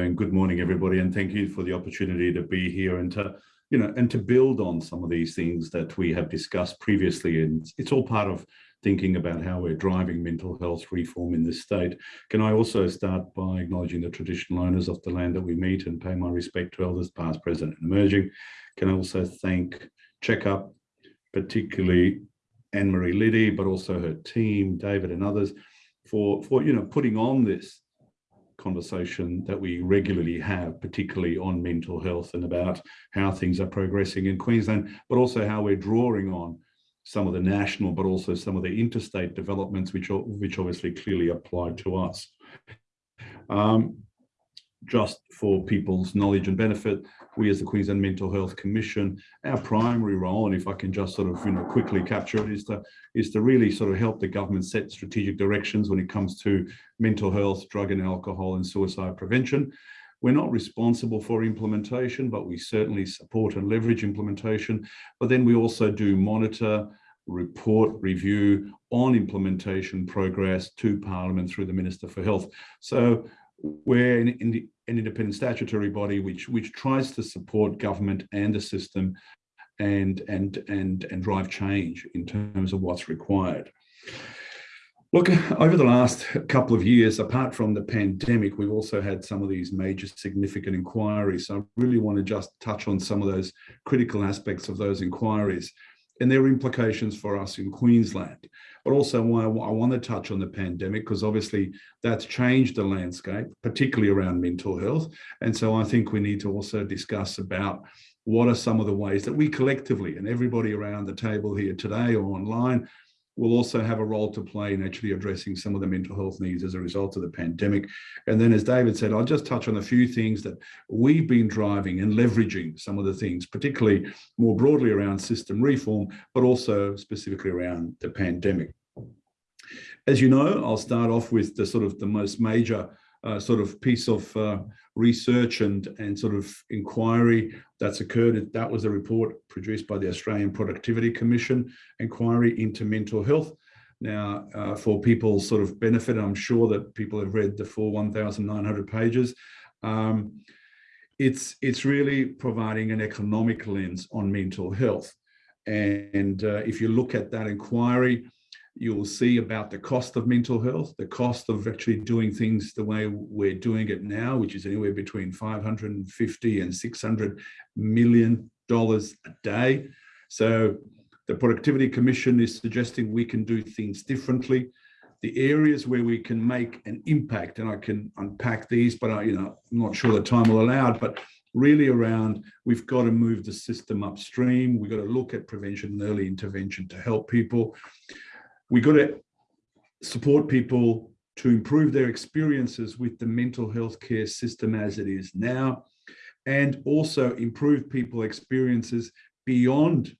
and good morning, everybody, and thank you for the opportunity to be here and to, you know, and to build on some of these things that we have discussed previously. And it's all part of thinking about how we're driving mental health reform in this state. Can I also start by acknowledging the traditional owners of the land that we meet and pay my respect to elders past, present and emerging. Can I also thank Checkup, particularly Anne-Marie Liddy, but also her team, David and others, for, for you know, putting on this conversation that we regularly have, particularly on mental health and about how things are progressing in Queensland, but also how we're drawing on some of the national, but also some of the interstate developments, which, which obviously clearly apply to us. Um, just for people's knowledge and benefit, we as the Queensland Mental Health Commission, our primary role, and if I can just sort of you know quickly capture it, is to is to really sort of help the government set strategic directions when it comes to mental health, drug and alcohol, and suicide prevention. We're not responsible for implementation, but we certainly support and leverage implementation. But then we also do monitor, report, review on implementation progress to Parliament through the Minister for Health. So we're in an independent statutory body which which tries to support government and the system and and and and drive change in terms of what's required. Look, over the last couple of years, apart from the pandemic, we've also had some of these major significant inquiries. So I really want to just touch on some of those critical aspects of those inquiries and their implications for us in Queensland. But also why I want to touch on the pandemic, because obviously that's changed the landscape, particularly around mental health. And so I think we need to also discuss about what are some of the ways that we collectively and everybody around the table here today or online will also have a role to play in actually addressing some of the mental health needs as a result of the pandemic. And then as David said, I'll just touch on a few things that we've been driving and leveraging some of the things, particularly more broadly around system reform, but also specifically around the pandemic. As you know, I'll start off with the sort of the most major uh, sort of piece of uh, research and, and sort of inquiry that's occurred. That was a report produced by the Australian Productivity Commission inquiry into mental health. Now, uh, for people's sort of benefit, I'm sure that people have read the full 1,900 pages. Um, it's, it's really providing an economic lens on mental health. And uh, if you look at that inquiry, you will see about the cost of mental health, the cost of actually doing things the way we're doing it now, which is anywhere between 550 and 600 million dollars a day. So the Productivity Commission is suggesting we can do things differently. The areas where we can make an impact, and I can unpack these, but I, you know, I'm not sure the time will allow it, but really around we've got to move the system upstream. We've got to look at prevention and early intervention to help people we got to support people to improve their experiences with the mental health care system as it is now, and also improve people experiences beyond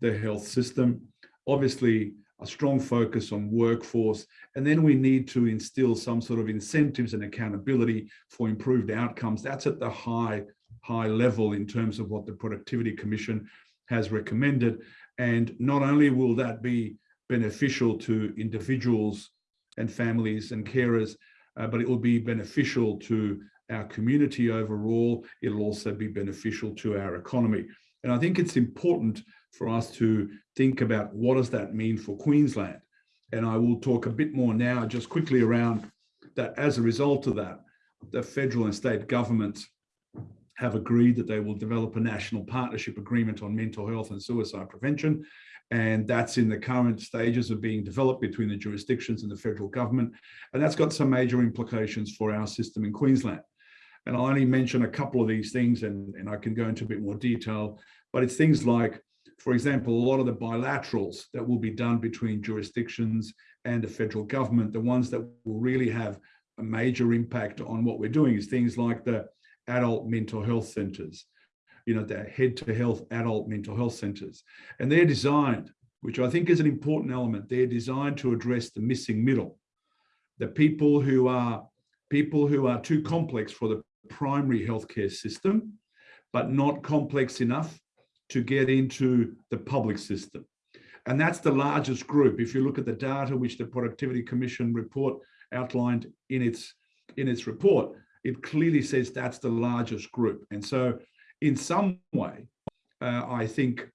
the health system. Obviously, a strong focus on workforce, and then we need to instill some sort of incentives and accountability for improved outcomes. That's at the high, high level in terms of what the Productivity Commission has recommended. And not only will that be beneficial to individuals and families and carers, uh, but it will be beneficial to our community overall. It'll also be beneficial to our economy. And I think it's important for us to think about what does that mean for Queensland? And I will talk a bit more now just quickly around that as a result of that, the federal and state governments have agreed that they will develop a national partnership agreement on mental health and suicide prevention and that's in the current stages of being developed between the jurisdictions and the federal government. And that's got some major implications for our system in Queensland. And I'll only mention a couple of these things and, and I can go into a bit more detail, but it's things like, for example, a lot of the bilaterals that will be done between jurisdictions and the federal government, the ones that will really have a major impact on what we're doing is things like the adult mental health centres, you know, the head to health adult mental health centers. And they're designed, which I think is an important element, they're designed to address the missing middle, the people who are people who are too complex for the primary healthcare system, but not complex enough to get into the public system. And that's the largest group. If you look at the data which the Productivity Commission report outlined in its, in its report, it clearly says that's the largest group. And so in some way, uh, I think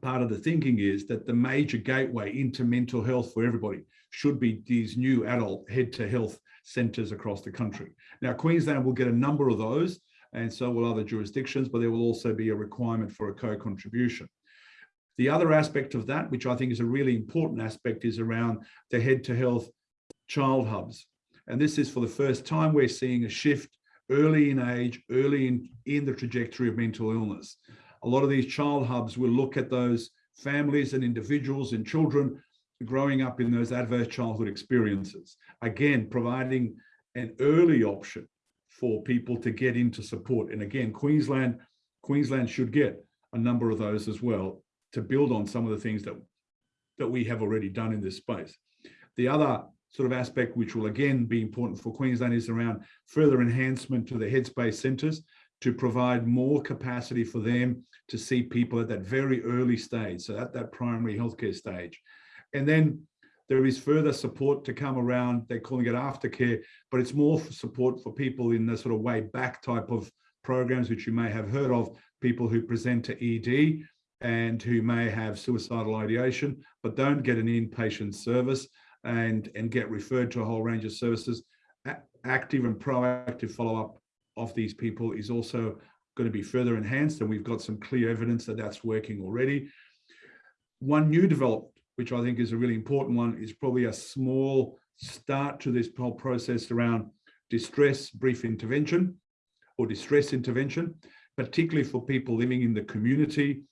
part of the thinking is that the major gateway into mental health for everybody should be these new adult head to health centres across the country. Now, Queensland will get a number of those and so will other jurisdictions, but there will also be a requirement for a co-contribution. The other aspect of that, which I think is a really important aspect, is around the head to health child hubs. And this is for the first time we're seeing a shift early in age, early in, in the trajectory of mental illness. A lot of these child hubs will look at those families and individuals and children growing up in those adverse childhood experiences. Again, providing an early option for people to get into support. And again, Queensland, Queensland should get a number of those as well to build on some of the things that, that we have already done in this space. The other sort of aspect, which will again be important for Queensland, is around further enhancement to the headspace centres to provide more capacity for them to see people at that very early stage, so at that primary healthcare stage. And then there is further support to come around, they're calling it aftercare, but it's more for support for people in the sort of way back type of programs, which you may have heard of, people who present to ED and who may have suicidal ideation, but don't get an inpatient service and, and get referred to a whole range of services. A active and proactive follow-up of these people is also going to be further enhanced, and we've got some clear evidence that that's working already. One new development, which I think is a really important one, is probably a small start to this whole process around distress brief intervention or distress intervention, particularly for people living in the community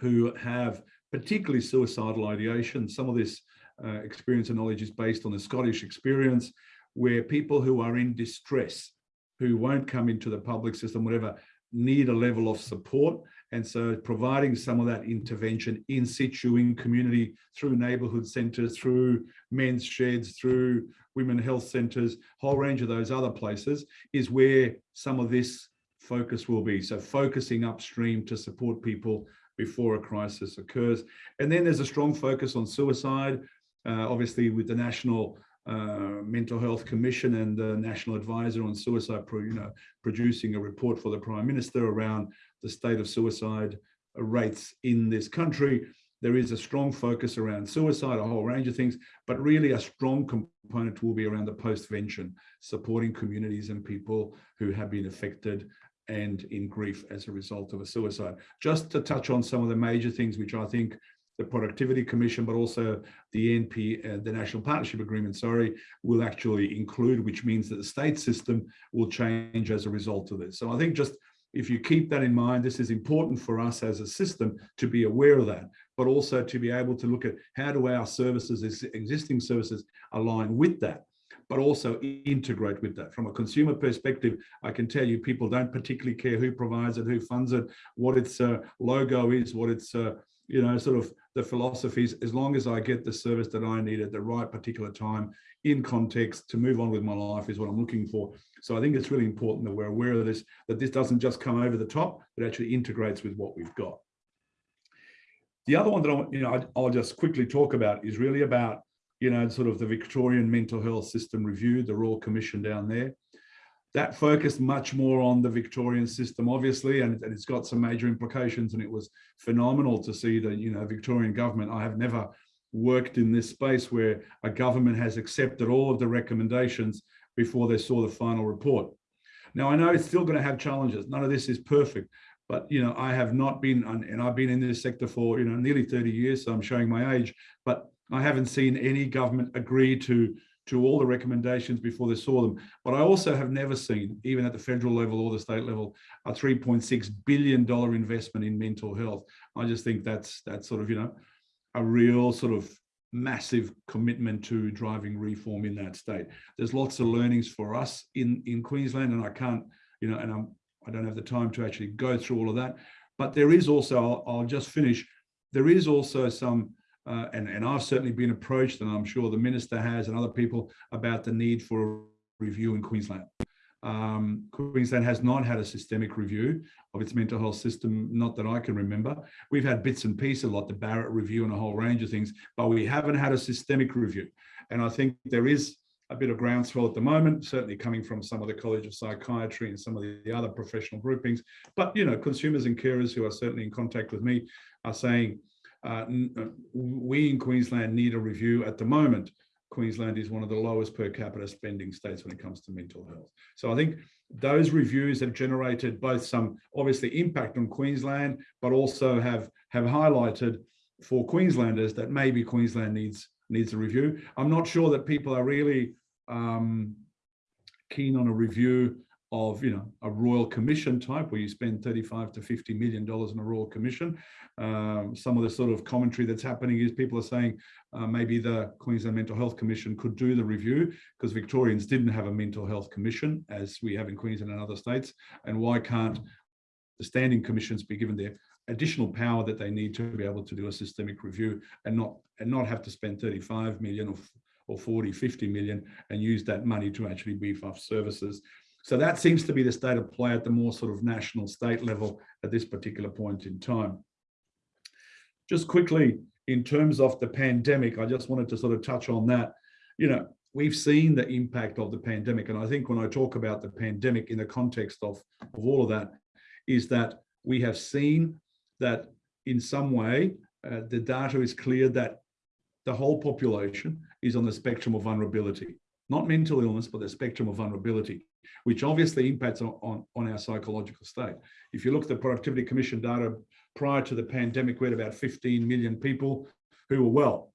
who have particularly suicidal ideation. Some of this uh, experience and knowledge is based on the Scottish experience, where people who are in distress, who won't come into the public system, whatever, need a level of support. And so providing some of that intervention in situ, in community, through neighbourhood centres, through men's sheds, through women health centres, whole range of those other places is where some of this focus will be. So focusing upstream to support people before a crisis occurs. And then there's a strong focus on suicide, obviously with the National uh, Mental Health Commission and the National Advisor on Suicide, you know, producing a report for the Prime Minister around the state of suicide rates in this country. There is a strong focus around suicide, a whole range of things, but really a strong component will be around the postvention, supporting communities and people who have been affected and in grief as a result of a suicide. Just to touch on some of the major things which I think the Productivity Commission, but also the NP, uh, the National Partnership Agreement, sorry, will actually include, which means that the state system will change as a result of this. So I think just if you keep that in mind, this is important for us as a system to be aware of that, but also to be able to look at how do our services, existing services align with that but also integrate with that. From a consumer perspective, I can tell you people don't particularly care who provides it, who funds it, what its uh, logo is, what its, uh, you know, sort of the philosophies, as long as I get the service that I need at the right particular time in context to move on with my life is what I'm looking for. So I think it's really important that we're aware of this, that this doesn't just come over the top, but actually integrates with what we've got. The other one that I, you know, I'll just quickly talk about is really about you know, sort of the Victorian Mental Health System Review, the Royal Commission down there. That focused much more on the Victorian system, obviously, and, and it's got some major implications. And it was phenomenal to see the, you know, Victorian government. I have never worked in this space where a government has accepted all of the recommendations before they saw the final report. Now, I know it's still going to have challenges. None of this is perfect, but you know, I have not been, and I've been in this sector for you know nearly 30 years, so I'm showing my age. But I haven't seen any government agree to, to all the recommendations before they saw them. But I also have never seen, even at the federal level or the state level, a $3.6 billion investment in mental health. I just think that's, that's sort of, you know, a real sort of massive commitment to driving reform in that state. There's lots of learnings for us in, in Queensland, and I can't, you know, and I'm, I don't have the time to actually go through all of that. But there is also, I'll, I'll just finish, there is also some uh, and, and I've certainly been approached, and I'm sure the minister has and other people about the need for a review in Queensland. Um, Queensland has not had a systemic review of its mental health system, not that I can remember. We've had bits and pieces, like the Barrett review and a whole range of things, but we haven't had a systemic review. And I think there is a bit of groundswell at the moment, certainly coming from some of the College of Psychiatry and some of the other professional groupings. But, you know, consumers and carers who are certainly in contact with me are saying, uh, uh we in Queensland need a review at the moment. Queensland is one of the lowest per capita spending states when it comes to mental health. So I think those reviews have generated both some obviously impact on Queensland, but also have, have highlighted for Queenslanders that maybe Queensland needs needs a review. I'm not sure that people are really um, keen on a review of you know a royal commission type where you spend 35 to 50 million dollars in a royal commission. Um, some of the sort of commentary that's happening is people are saying uh, maybe the queensland mental health commission could do the review because victorians didn't have a mental health commission as we have in queensland and other states. And why can't the standing commissions be given their additional power that they need to be able to do a systemic review and not and not have to spend 35 million or, or 40 50 million and use that money to actually beef up services so that seems to be the state of play at the more sort of national state level at this particular point in time. Just quickly in terms of the pandemic i just wanted to sort of touch on that. You know we've seen the impact of the pandemic and i think when i talk about the pandemic in the context of of all of that is that we have seen that in some way, uh, the data is clear that the whole population is on the spectrum of vulnerability, not mental illness, but the spectrum of vulnerability, which obviously impacts on, on, on our psychological state. If you look at the Productivity Commission data prior to the pandemic, we had about 15 million people who were well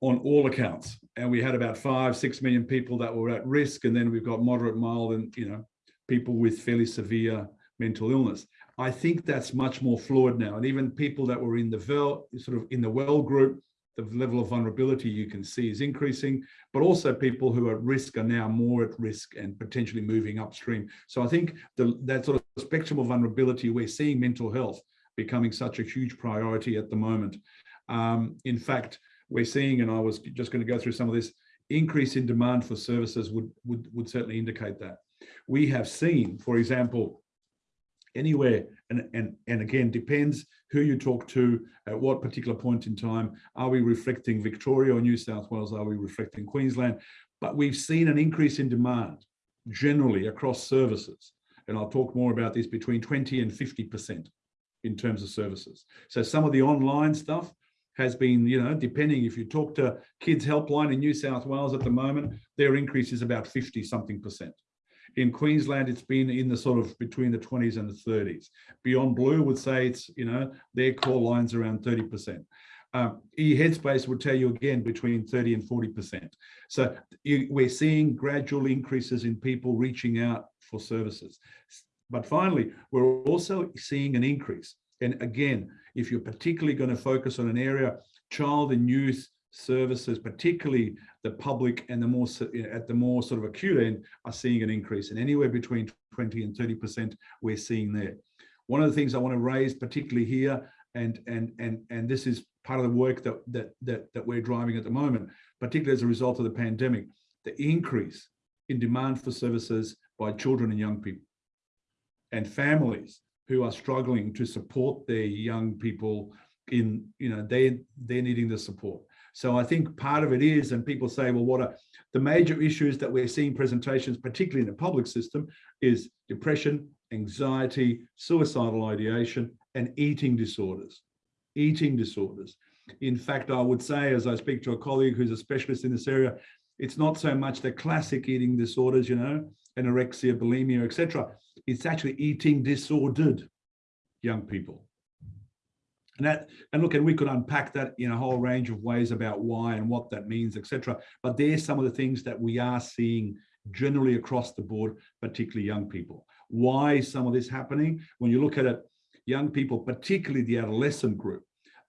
on all accounts. And we had about five, six million people that were at risk. And then we've got moderate, mild, and you know, people with fairly severe mental illness. I think that's much more fluid now. And even people that were in the well, sort of in the well group, the level of vulnerability you can see is increasing, but also people who are at risk are now more at risk and potentially moving upstream. So I think the, that sort of spectrum of vulnerability, we're seeing mental health becoming such a huge priority at the moment. Um, in fact, we're seeing, and I was just going to go through some of this, increase in demand for services would, would, would certainly indicate that. We have seen, for example, anywhere. And and and again depends who you talk to at what particular point in time. Are we reflecting victoria or new south wales? Are we reflecting queensland? But we've seen an increase in demand generally across services. And i'll talk more about this between 20 and 50 percent in terms of services. So some of the online stuff has been, you know, depending if you talk to Kids Helpline in New South Wales at the moment, their increase is about 50 something percent. In Queensland, it's been in the sort of between the 20s and the 30s. Beyond Blue would say it's, you know, their core lines around 30%. Um, e-headspace would tell you again between 30 and 40%. So you, we're seeing gradual increases in people reaching out for services. But finally, we're also seeing an increase. And again, if you're particularly going to focus on an area, child and youth services, particularly the public and the more at the more sort of acute end, are seeing an increase. And anywhere between 20 and 30% we're seeing there. One of the things I want to raise particularly here, and and and and this is part of the work that that that, that we're driving at the moment, particularly as a result of the pandemic, the increase in demand for services by children and young people and families who are struggling to support their young people in you know they they're needing the support so I think part of it is, and people say, well, what are the major issues that we're seeing presentations, particularly in the public system, is depression, anxiety, suicidal ideation, and eating disorders. Eating disorders. In fact, I would say, as I speak to a colleague who's a specialist in this area, it's not so much the classic eating disorders, you know, anorexia, bulimia, etc. It's actually eating disordered young people. And that, and look, and we could unpack that in a whole range of ways about why and what that means, etc. But there's some of the things that we are seeing generally across the board, particularly young people. Why is some of this happening? When you look at it, young people, particularly the adolescent group,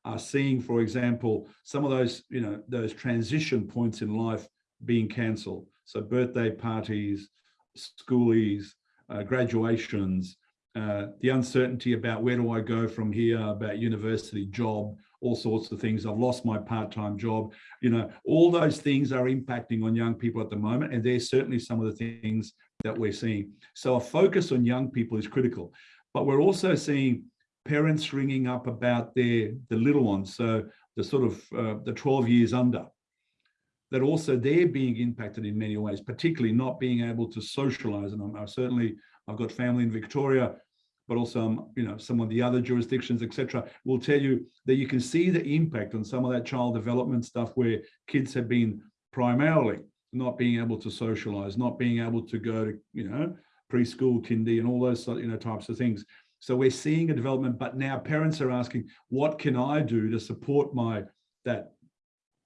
are seeing, for example, some of those, you know, those transition points in life being cancelled. So birthday parties, schoolies, uh, graduations, uh, the uncertainty about where do I go from here, about university, job, all sorts of things. I've lost my part-time job. You know, all those things are impacting on young people at the moment, and there's certainly some of the things that we're seeing. So a focus on young people is critical, but we're also seeing parents ringing up about their the little ones, so the sort of uh, the 12 years under. that also they're being impacted in many ways, particularly not being able to socialize. And I'm, I'm certainly, I've got family in Victoria, but also, um, you know, some of the other jurisdictions, etc., will tell you that you can see the impact on some of that child development stuff where kids have been primarily not being able to socialize, not being able to go to, you know, preschool, kindy, and all those, you know, types of things. So we're seeing a development, but now parents are asking, what can I do to support my, that,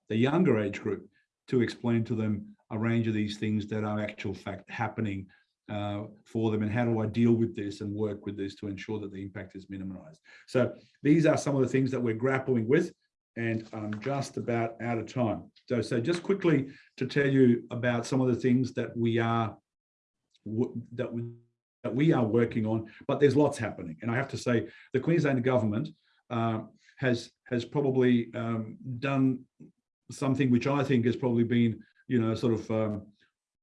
the younger age group to explain to them a range of these things that are actual fact happening uh, for them and how do I deal with this and work with this to ensure that the impact is minimized. So these are some of the things that we're grappling with and I'm just about out of time. So, so just quickly to tell you about some of the things that we are that we, that we are working on, but there's lots happening. And I have to say the Queensland government uh, has has probably um, done something which I think has probably been, you know, sort of um,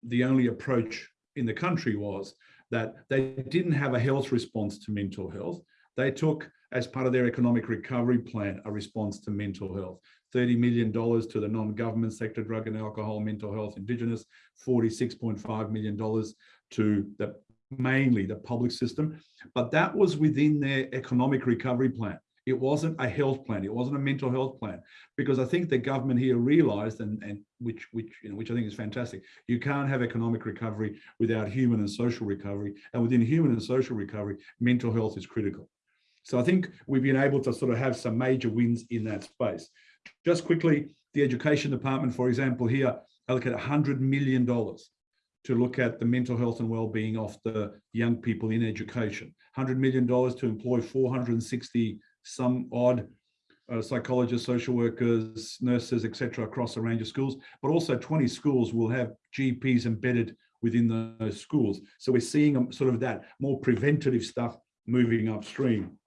the only approach in the country was that they didn't have a health response to mental health. They took, as part of their economic recovery plan, a response to mental health. $30 million to the non-government sector, drug and alcohol, mental health, Indigenous, $46.5 million to the mainly the public system. But that was within their economic recovery plan. It wasn't a health plan. It wasn't a mental health plan, because I think the government here realised, and and which which you know which I think is fantastic. You can't have economic recovery without human and social recovery, and within human and social recovery, mental health is critical. So I think we've been able to sort of have some major wins in that space. Just quickly, the education department, for example, here allocated $100 million to look at the mental health and well-being of the young people in education. $100 million to employ 460 some odd uh, psychologists, social workers, nurses, etc., across a range of schools, but also 20 schools will have GPs embedded within those schools. So we're seeing um, sort of that more preventative stuff moving upstream.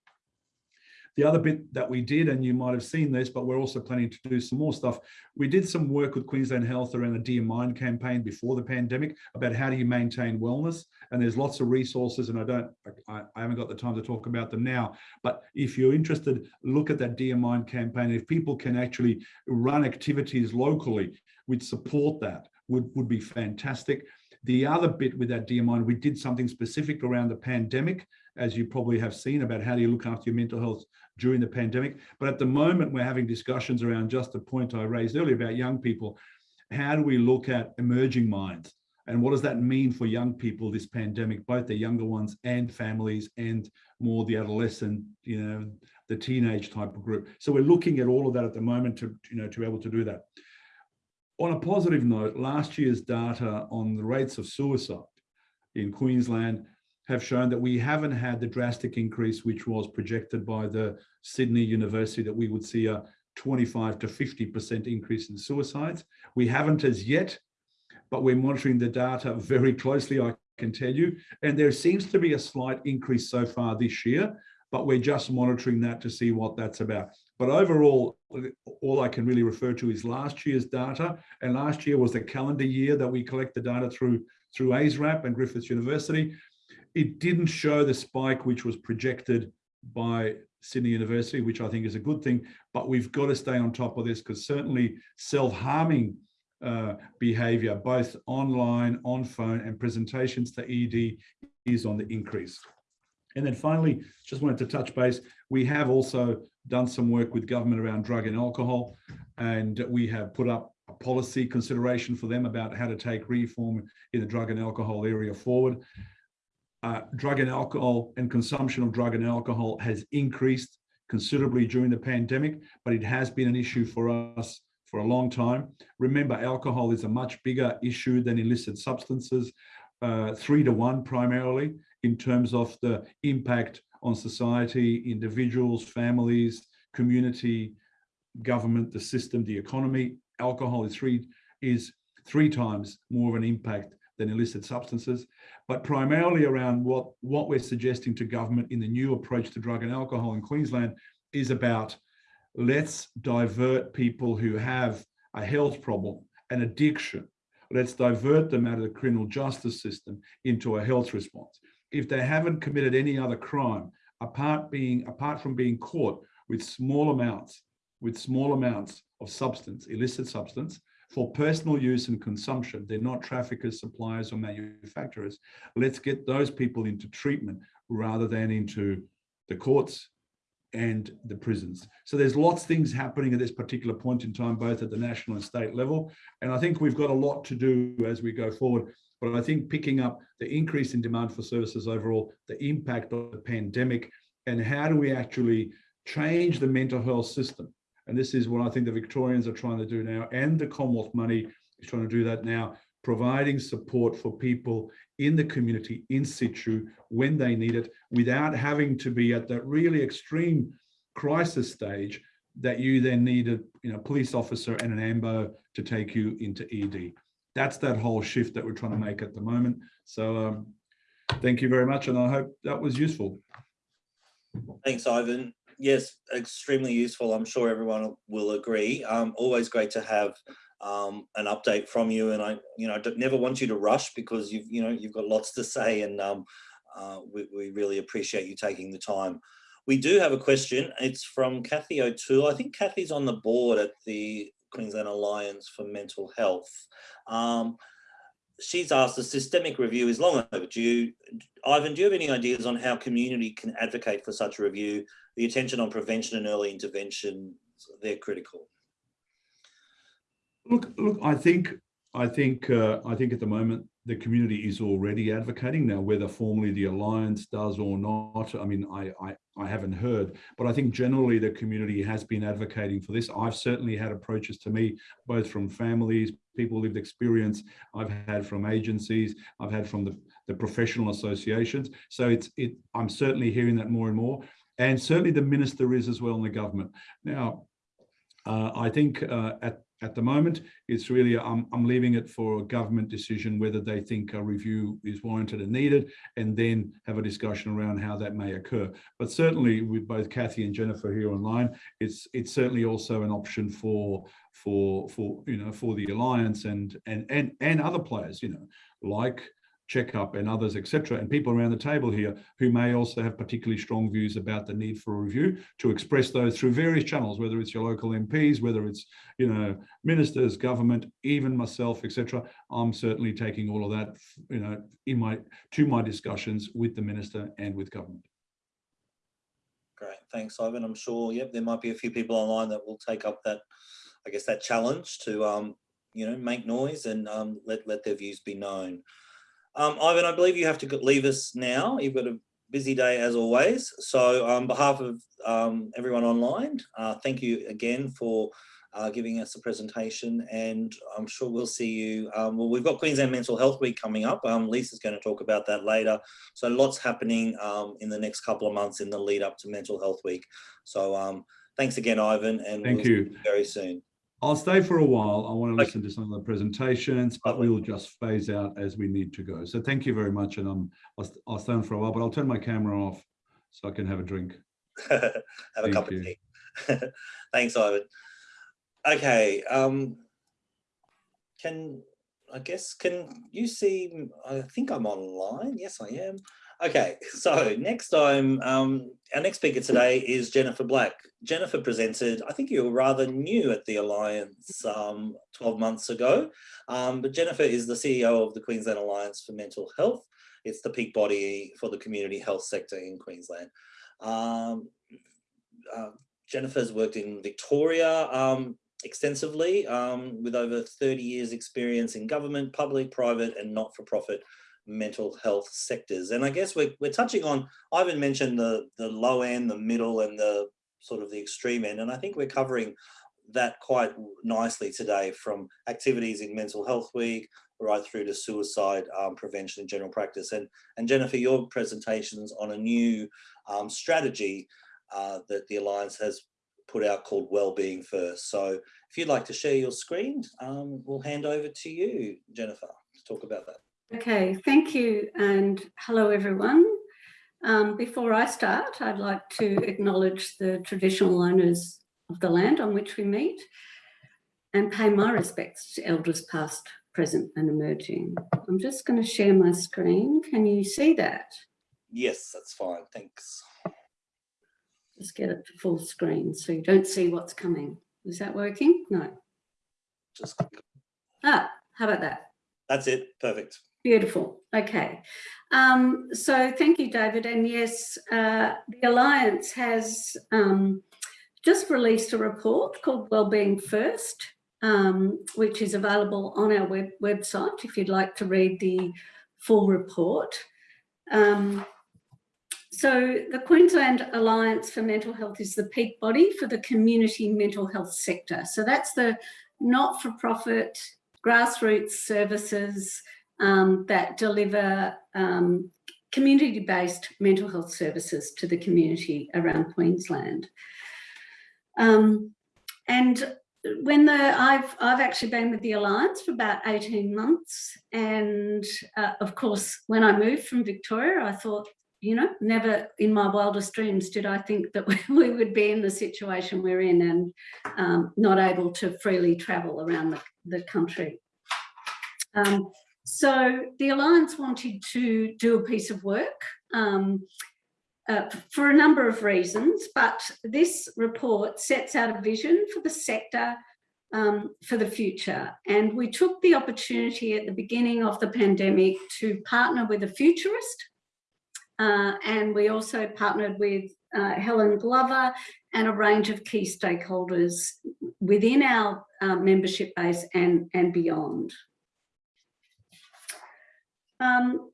The other bit that we did, and you might have seen this, but we're also planning to do some more stuff. We did some work with Queensland Health around the Dear Mind campaign before the pandemic about how do you maintain wellness. And there's lots of resources, and I don't, I, I haven't got the time to talk about them now. But if you're interested, look at that Dear Mind campaign. If people can actually run activities locally, we'd support that. Would would be fantastic. The other bit with that Dear Mind, we did something specific around the pandemic, as you probably have seen about how do you look after your mental health during the pandemic. But at the moment, we're having discussions around just the point I raised earlier about young people. How do we look at emerging minds? And what does that mean for young people, this pandemic, both the younger ones and families and more the adolescent, you know, the teenage type of group. So we're looking at all of that at the moment to, you know, to be able to do that. On a positive note, last year's data on the rates of suicide in Queensland have shown that we haven't had the drastic increase which was projected by the Sydney University that we would see a 25 to 50% increase in suicides. We haven't as yet, but we're monitoring the data very closely, I can tell you. And there seems to be a slight increase so far this year, but we're just monitoring that to see what that's about. But overall, all I can really refer to is last year's data. And last year was the calendar year that we collect the data through, through AISRAP and Griffiths University it didn't show the spike which was projected by Sydney University, which I think is a good thing, but we've got to stay on top of this because certainly self-harming uh, behavior, both online, on phone and presentations to ED is on the increase. And then finally, just wanted to touch base, we have also done some work with government around drug and alcohol, and we have put up a policy consideration for them about how to take reform in the drug and alcohol area forward uh, drug and alcohol and consumption of drug and alcohol has increased considerably during the pandemic, but it has been an issue for us for a long time. Remember, alcohol is a much bigger issue than illicit substances, uh, three to one primarily in terms of the impact on society, individuals, families, community, government, the system, the economy. Alcohol is three, is three times more of an impact than illicit substances, but primarily around what, what we're suggesting to government in the new approach to drug and alcohol in Queensland is about let's divert people who have a health problem, an addiction, let's divert them out of the criminal justice system into a health response. If they haven't committed any other crime, apart being apart from being caught with small amounts, with small amounts of substance, illicit substance, for personal use and consumption. They're not traffickers, suppliers or manufacturers. Let's get those people into treatment rather than into the courts and the prisons. So there's lots of things happening at this particular point in time, both at the national and state level. And I think we've got a lot to do as we go forward. But I think picking up the increase in demand for services overall, the impact of the pandemic, and how do we actually change the mental health system? And this is what I think the Victorians are trying to do now, and the Commonwealth money is trying to do that now, providing support for people in the community in situ when they need it without having to be at that really extreme crisis stage that you then need a you know police officer and an ambo to take you into ed that's that whole shift that we're trying to make at the moment. So um, thank you very much and i hope that was useful. Thanks ivan yes extremely useful i'm sure everyone will agree um, always great to have um, an update from you. And I, you know, never want you to rush because you've, you know, you've got lots to say and um, uh, we, we really appreciate you taking the time. We do have a question. It's from Kathy O'Toole. I think Kathy's on the board at the Queensland Alliance for Mental Health. Um, she's asked, the systemic review is long overdue. Ivan, do you have any ideas on how community can advocate for such a review? The attention on prevention and early intervention, they're critical. Look, look, I think, I think, uh, I think at the moment the community is already advocating now, whether formally the alliance does or not. I mean, I, I, I haven't heard, but I think generally the community has been advocating for this. I've certainly had approaches to me, both from families, people lived experience. I've had from agencies. I've had from the, the professional associations. So it's, it. I'm certainly hearing that more and more, and certainly the minister is as well in the government. Now, uh, I think uh, at at the moment, it's really, I'm, I'm leaving it for a government decision whether they think a review is warranted and needed, and then have a discussion around how that may occur. But certainly with both Kathy and Jennifer here online, it's it's certainly also an option for for for you know for the alliance and and and and other players, you know, like checkup and others, etc., and people around the table here who may also have particularly strong views about the need for a review to express those through various channels, whether it's your local MPs, whether it's you know ministers, government, even myself, etc. I'm certainly taking all of that, you know, in my to my discussions with the minister and with government. Great, thanks, Ivan. I'm sure, yep, there might be a few people online that will take up that, I guess, that challenge to, um, you know, make noise and um, let let their views be known. Um, Ivan, I believe you have to leave us now. You've got a busy day as always. So on behalf of um, everyone online, uh, thank you again for uh, giving us a presentation and I'm sure we'll see you. Um, well, we've got Queensland Mental Health Week coming up. Um, Lisa's going to talk about that later. So lots happening um, in the next couple of months in the lead up to Mental Health Week. So um, thanks again, Ivan. And thank we'll you very soon. I'll stay for a while. I want to listen to some of the presentations, but we'll just phase out as we need to go. So thank you very much. And um, I'll, I'll stay on for a while, but I'll turn my camera off so I can have a drink. have a cup you. of tea. Thanks, Ivan. Okay. Um, can I guess can you see? I think I'm online. Yes, I am. Okay, so next time, um, our next speaker today is Jennifer Black. Jennifer presented, I think you were rather new at the Alliance um, 12 months ago, um, but Jennifer is the CEO of the Queensland Alliance for Mental Health. It's the peak body for the community health sector in Queensland. Um, uh, Jennifer's worked in Victoria um, extensively um, with over 30 years experience in government, public, private and not-for-profit mental health sectors. And I guess we're, we're touching on, Ivan mentioned the, the low end, the middle and the sort of the extreme end. And I think we're covering that quite nicely today from activities in Mental Health Week right through to suicide um, prevention in general practice. And, and Jennifer, your presentations on a new um, strategy uh, that the Alliance has put out called Wellbeing First. So if you'd like to share your screen, um, we'll hand over to you, Jennifer, to talk about that. Okay, thank you and hello everyone. Um, before I start, I'd like to acknowledge the traditional owners of the land on which we meet and pay my respects to elders past, present and emerging. I'm just going to share my screen. Can you see that? Yes, that's fine. Thanks. Just get it to full screen so you don't see what's coming. Is that working? No. Just click Ah, how about that? That's it. Perfect. Beautiful. Okay. Um, so thank you, David. And yes, uh, the Alliance has um, just released a report called Wellbeing First, um, which is available on our web website if you'd like to read the full report. Um, so the Queensland Alliance for Mental Health is the peak body for the community mental health sector. So that's the not-for-profit grassroots services um, that deliver um, community-based mental health services to the community around Queensland. Um, and when the I've I've actually been with the Alliance for about 18 months and uh, of course when I moved from Victoria I thought you know never in my wildest dreams did I think that we would be in the situation we're in and um, not able to freely travel around the, the country. Um, so the Alliance wanted to do a piece of work um, uh, for a number of reasons, but this report sets out a vision for the sector um, for the future. And we took the opportunity at the beginning of the pandemic to partner with a futurist. Uh, and we also partnered with uh, Helen Glover and a range of key stakeholders within our uh, membership base and, and beyond. Um,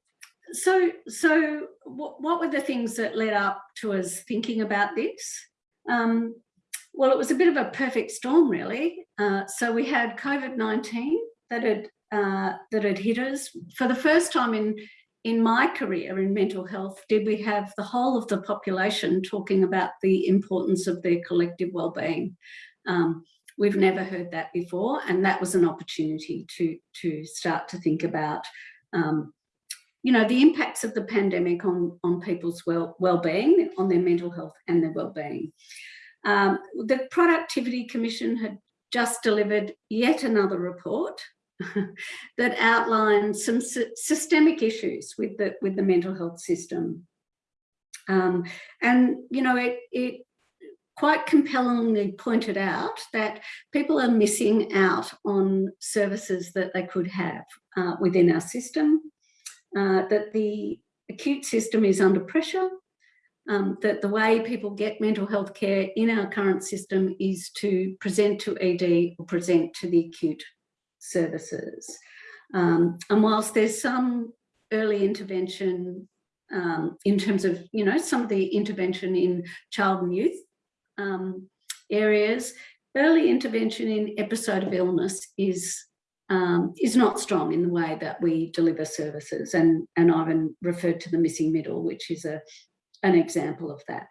so, so what, what, were the things that led up to us thinking about this? Um, well, it was a bit of a perfect storm, really. Uh, so we had COVID-19 that had uh, that had hit us for the first time in in my career in mental health. Did we have the whole of the population talking about the importance of their collective well-being? Um, we've never heard that before, and that was an opportunity to to start to think about um, you know, the impacts of the pandemic on, on people's well, well-being, on their mental health and their well-being. Um, the Productivity Commission had just delivered yet another report that outlines some systemic issues with the, with the mental health system. Um, and, you know, it, it quite compellingly pointed out that people are missing out on services that they could have uh, within our system uh, that the acute system is under pressure, um, that the way people get mental health care in our current system is to present to ED or present to the acute services. Um, and whilst there's some early intervention um, in terms of, you know, some of the intervention in child and youth um, areas, early intervention in episode of illness is um, is not strong in the way that we deliver services. And, and Ivan referred to the missing middle, which is a, an example of that.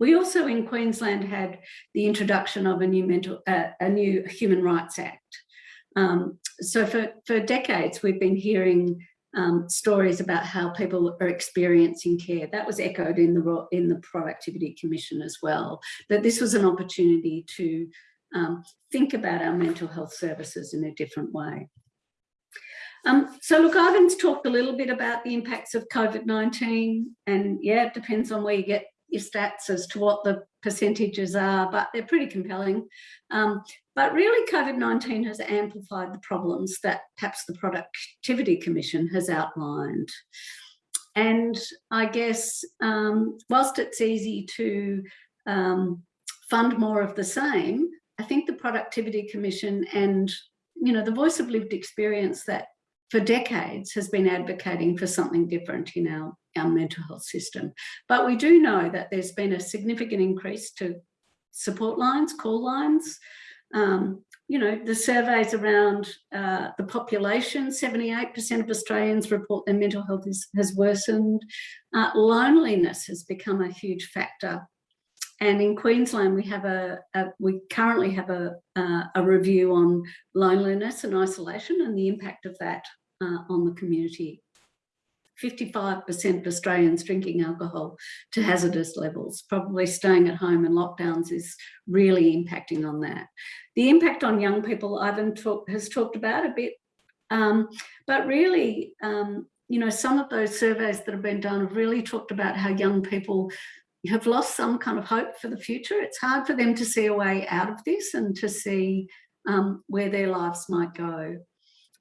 We also in Queensland had the introduction of a new mental, uh, a new Human Rights Act. Um, so for, for decades, we've been hearing um, stories about how people are experiencing care. That was echoed in the, in the Productivity Commission as well, that this was an opportunity to um, think about our mental health services in a different way. Um, so look, Ivan's talked a little bit about the impacts of COVID-19 and yeah, it depends on where you get your stats as to what the percentages are, but they're pretty compelling. Um, but really COVID-19 has amplified the problems that perhaps the Productivity Commission has outlined. And I guess um, whilst it's easy to um, fund more of the same, I think the Productivity Commission and, you know, the voice of lived experience that for decades has been advocating for something different in our, our mental health system. But we do know that there's been a significant increase to support lines, call lines, um, you know, the surveys around uh, the population, 78% of Australians report their mental health is, has worsened. Uh, loneliness has become a huge factor and in Queensland, we have a, a we currently have a, uh, a review on loneliness and isolation and the impact of that uh, on the community. 55% of Australians drinking alcohol to hazardous levels, probably staying at home and lockdowns is really impacting on that. The impact on young people, Ivan talk, has talked about a bit, um, but really, um, you know, some of those surveys that have been done have really talked about how young people have lost some kind of hope for the future. It's hard for them to see a way out of this and to see um, where their lives might go.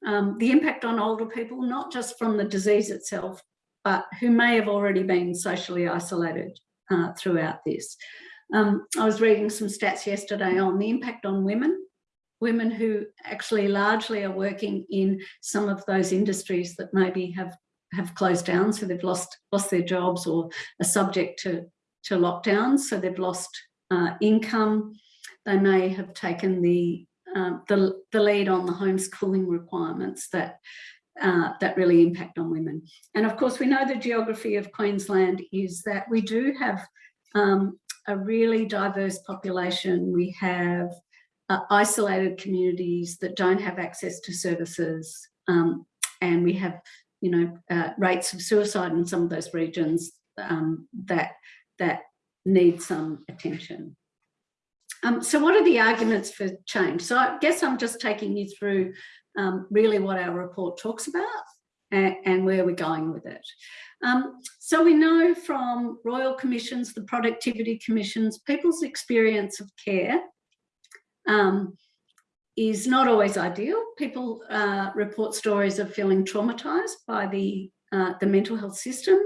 Um, the impact on older people, not just from the disease itself, but who may have already been socially isolated uh, throughout this. Um, I was reading some stats yesterday on the impact on women, women who actually largely are working in some of those industries that maybe have have closed down, so they've lost lost their jobs or are subject to to lockdowns, so they've lost uh, income. They may have taken the, um, the the lead on the homeschooling requirements that uh, that really impact on women. And of course, we know the geography of Queensland is that we do have um, a really diverse population. We have uh, isolated communities that don't have access to services. Um, and we have you know, uh, rates of suicide in some of those regions um, that, that need some attention. Um, so what are the arguments for change? So I guess I'm just taking you through um, really what our report talks about and, and where we're going with it. Um, so we know from Royal Commissions, the Productivity Commissions, people's experience of care um, is not always ideal. People uh, report stories of feeling traumatized by the, uh, the mental health system.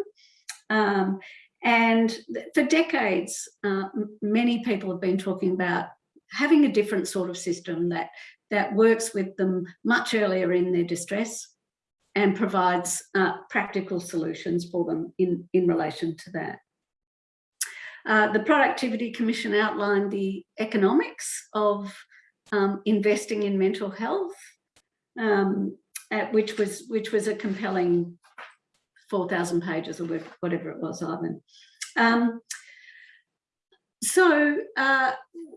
Um, and for decades, uh, many people have been talking about having a different sort of system that, that works with them much earlier in their distress and provides uh, practical solutions for them in, in relation to that. Uh, the Productivity Commission outlined the economics of um, investing in mental health, um, which was which was a compelling 4,000 pages or whatever it was, Ivan. Um, so, uh,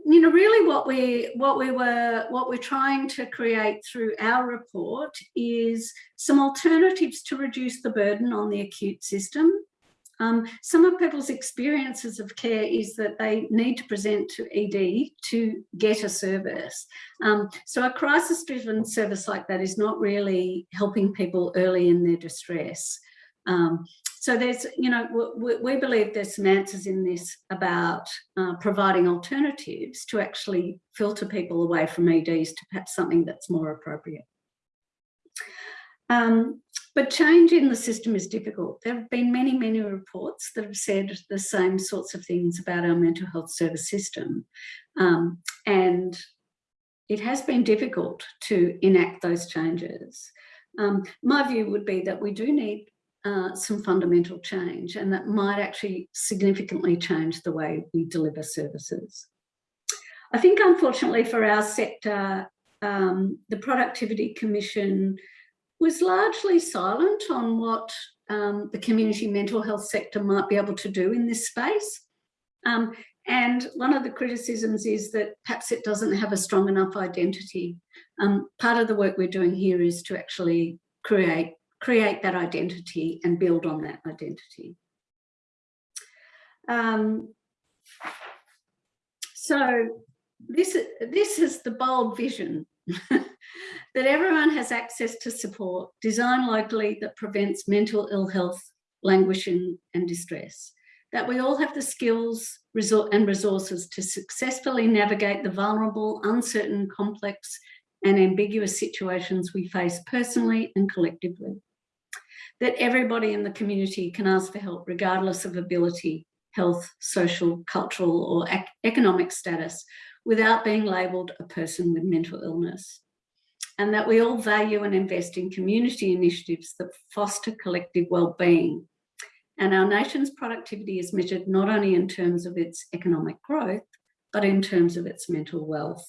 you know, really what we what we were what we're trying to create through our report is some alternatives to reduce the burden on the acute system um, some of people's experiences of care is that they need to present to ED to get a service. Um, so a crisis-driven service like that is not really helping people early in their distress. Um, so there's, you know, we, we, believe there's some answers in this about uh, providing alternatives to actually filter people away from EDs to perhaps something that's more appropriate. Um, but change in the system is difficult. There have been many, many reports that have said the same sorts of things about our mental health service system. Um, and it has been difficult to enact those changes. Um, my view would be that we do need uh, some fundamental change and that might actually significantly change the way we deliver services. I think unfortunately for our sector, um, the Productivity Commission was largely silent on what um, the community mental health sector might be able to do in this space. Um, and one of the criticisms is that perhaps it doesn't have a strong enough identity. Um, part of the work we're doing here is to actually create, create that identity and build on that identity. Um, so this, this is the bold vision that everyone has access to support designed locally that prevents mental ill health, languishing and distress. That we all have the skills and resources to successfully navigate the vulnerable, uncertain, complex and ambiguous situations we face personally and collectively. That everybody in the community can ask for help regardless of ability, health, social, cultural or economic status without being labelled a person with mental illness. And that we all value and invest in community initiatives that foster collective well-being. And our nation's productivity is measured not only in terms of its economic growth, but in terms of its mental wealth.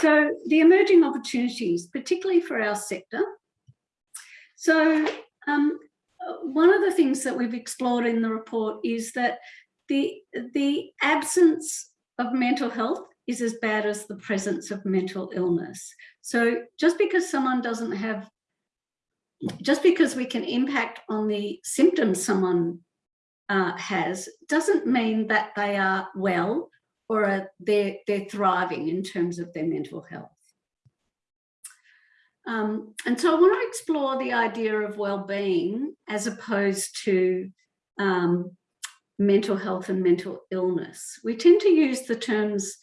So the emerging opportunities, particularly for our sector. So um, one of the things that we've explored in the report is that the, the absence of mental health is as bad as the presence of mental illness. So just because someone doesn't have, just because we can impact on the symptoms someone uh, has, doesn't mean that they are well or are, they're, they're thriving in terms of their mental health. Um, and so I want to explore the idea of well-being as opposed to um, mental health and mental illness. We tend to use the terms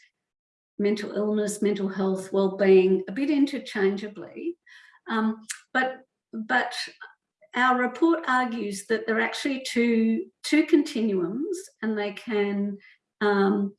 mental illness, mental health, well-being a bit interchangeably. Um, but, but our report argues that there are actually two, two continuums and they can, um,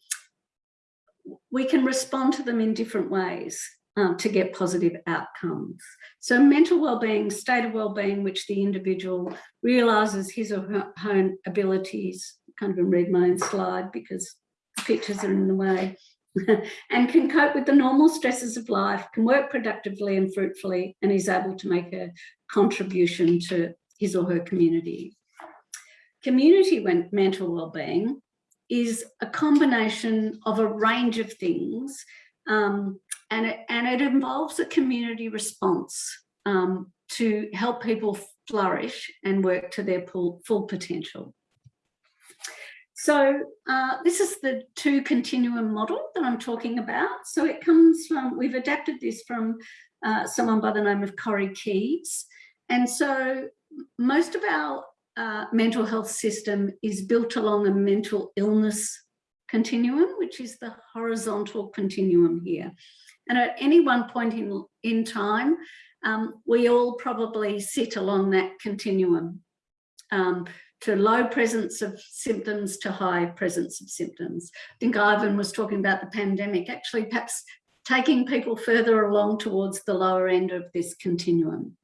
we can respond to them in different ways um, to get positive outcomes. So mental well-being, state of well-being, which the individual realises his or her own abilities, can't even read my own slide because the pictures are in the way, and can cope with the normal stresses of life, can work productively and fruitfully, and is able to make a contribution to his or her community. Community mental well-being is a combination of a range of things um, and, it, and it involves a community response um, to help people flourish and work to their full, full potential. So uh, this is the two continuum model that I'm talking about. So it comes from, we've adapted this from uh, someone by the name of Corey Keyes. And so most of our uh, mental health system is built along a mental illness continuum, which is the horizontal continuum here. And at any one point in, in time, um, we all probably sit along that continuum um, to low presence of symptoms to high presence of symptoms. I think Ivan was talking about the pandemic, actually perhaps taking people further along towards the lower end of this continuum.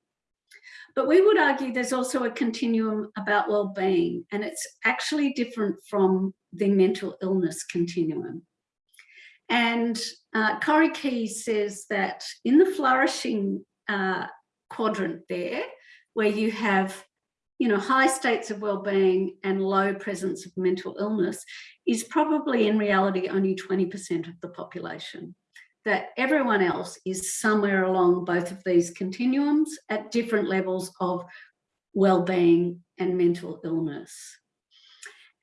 But we would argue there's also a continuum about well-being and it's actually different from the mental illness continuum. And uh, Corey Keyes says that in the flourishing uh, quadrant there, where you have you know, high states of well-being and low presence of mental illness is probably in reality only 20% of the population. That everyone else is somewhere along both of these continuums at different levels of well-being and mental illness.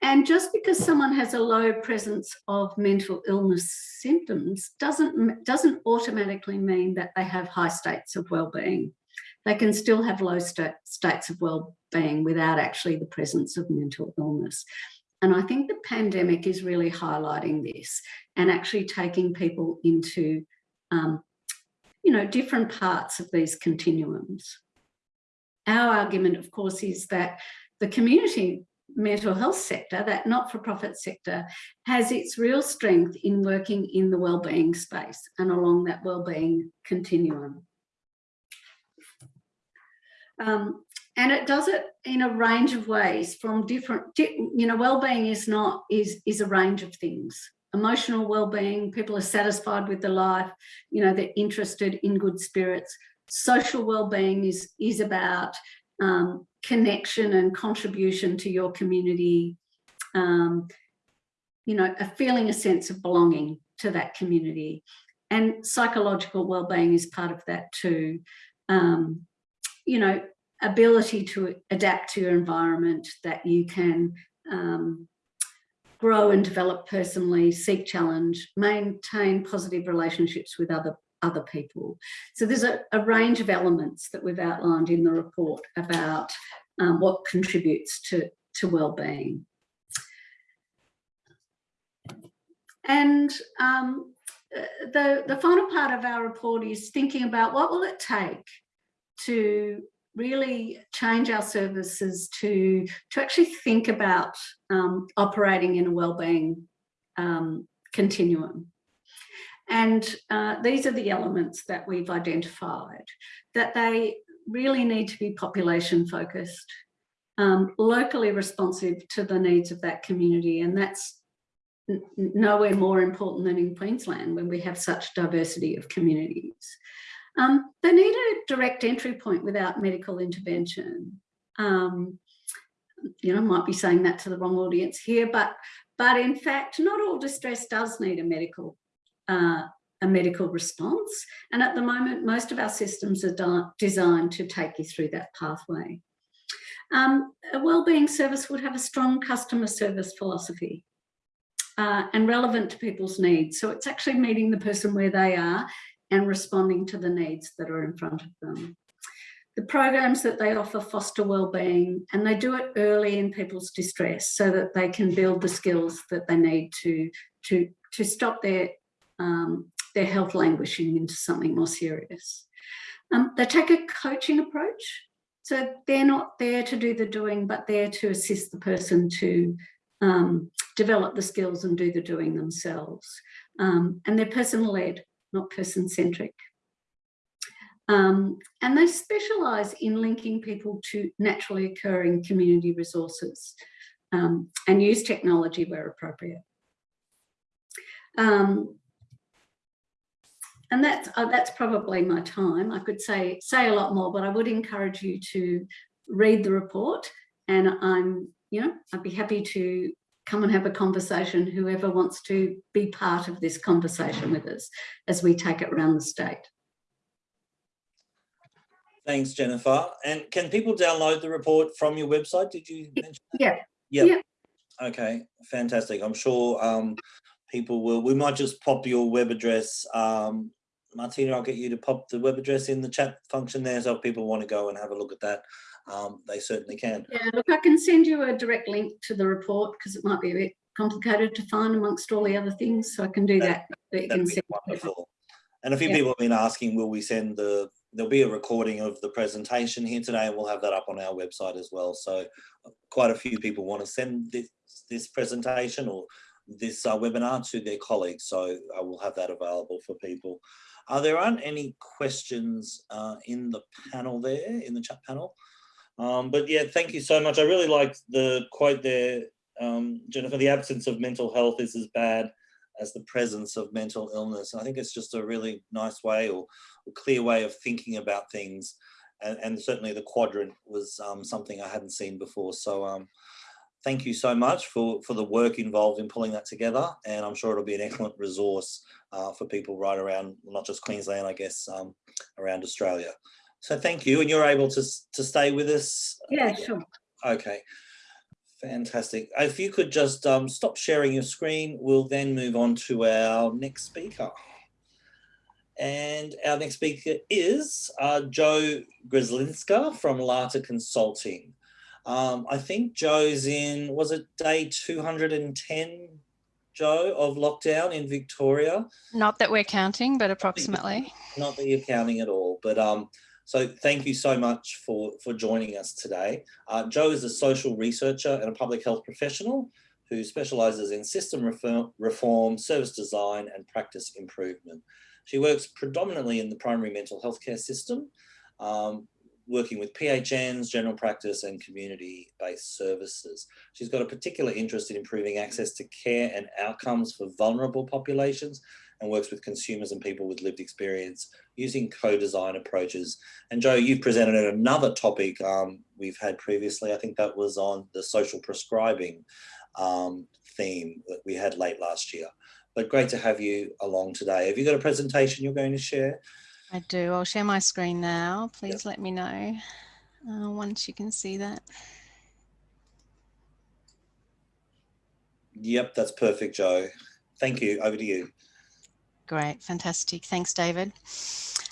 And just because someone has a low presence of mental illness symptoms doesn't, doesn't automatically mean that they have high states of well-being. They can still have low st states of well-being without actually the presence of mental illness. And I think the pandemic is really highlighting this and actually taking people into, um, you know, different parts of these continuums. Our argument, of course, is that the community mental health sector, that not-for-profit sector, has its real strength in working in the wellbeing space and along that wellbeing continuum. Um, and it does it in a range of ways from different, you know, well-being is not, is, is a range of things. Emotional well-being, people are satisfied with their life, you know, they're interested in good spirits. Social well-being is, is about um, connection and contribution to your community, um, you know, a feeling a sense of belonging to that community. And psychological well-being is part of that too. Um, you know, ability to adapt to your environment that you can um, grow and develop personally, seek challenge, maintain positive relationships with other other people. So there's a, a range of elements that we've outlined in the report about um, what contributes to, to well-being. And um, the, the final part of our report is thinking about what will it take to really change our services to, to actually think about um, operating in a well-being um, continuum. And uh, these are the elements that we've identified, that they really need to be population focused, um, locally responsive to the needs of that community. And that's nowhere more important than in Queensland when we have such diversity of communities. Um, they need a direct entry point without medical intervention. Um, you know, I might be saying that to the wrong audience here, but but in fact, not all distress does need a medical uh, a medical response. And at the moment, most of our systems are designed to take you through that pathway. Um, a wellbeing service would have a strong customer service philosophy uh, and relevant to people's needs. So it's actually meeting the person where they are and responding to the needs that are in front of them. The programs that they offer foster wellbeing and they do it early in people's distress so that they can build the skills that they need to, to, to stop their um, their health languishing into something more serious. Um, they take a coaching approach. So they're not there to do the doing, but there to assist the person to um, develop the skills and do the doing themselves. Um, and they're person-led, not person-centric. Um, and they specialise in linking people to naturally occurring community resources um, and use technology where appropriate. Um, and that's uh, that's probably my time. I could say say a lot more, but I would encourage you to read the report. And I'm, you know, I'd be happy to come and have a conversation. Whoever wants to be part of this conversation with us as we take it around the state. Thanks, Jennifer. And can people download the report from your website? Did you mention that? Yeah. Yep. Yeah. Okay, fantastic. I'm sure um, people will, we might just pop your web address. Um, Martina, I'll get you to pop the web address in the chat function there. So if people want to go and have a look at that, um, they certainly can. Yeah, look, I can send you a direct link to the report because it might be a bit complicated to find amongst all the other things. So I can do that. that you That'd can be send wonderful. And a few Yeah. people have been asking, will we send the, there'll be a recording of the presentation here today and we'll have that up on our website as well. So uh, quite a few people want to send this, this presentation or this uh, webinar to their colleagues. So I will have that available for people. Uh, there aren't any questions uh, in the panel there, in the chat panel. Um, but yeah, thank you so much. I really liked the quote there, um, Jennifer, the absence of mental health is as bad as the presence of mental illness. And I think it's just a really nice way or a clear way of thinking about things. And, and certainly the quadrant was um, something I hadn't seen before. So um, thank you so much for, for the work involved in pulling that together. And I'm sure it'll be an excellent resource uh, for people right around, not just Queensland, I guess, um, around Australia. So thank you. And you're able to, to stay with us? Yeah, sure. Okay, fantastic. If you could just um, stop sharing your screen, we'll then move on to our next speaker. And our next speaker is uh, Joe Grzelinska from Lata Consulting. Um, I think Joe's in, was it day 210, Joe, of lockdown in Victoria? Not that we're counting, but approximately. not that you're counting at all, but um, so thank you so much for, for joining us today. Uh, Joe is a social researcher and a public health professional who specialises in system reform, reform, service design and practice improvement. She works predominantly in the primary mental health care system, um, working with PHNs, general practice and community-based services. She's got a particular interest in improving access to care and outcomes for vulnerable populations and works with consumers and people with lived experience using co-design approaches. And Joe, you've presented another topic um, we've had previously. I think that was on the social prescribing um, theme that we had late last year. But great to have you along today. Have you got a presentation you're going to share? I do. I'll share my screen now. Please let me know uh, once you can see that. Yep, that's perfect, Joe. Thank you. Over to you. Great, fantastic. Thanks, David.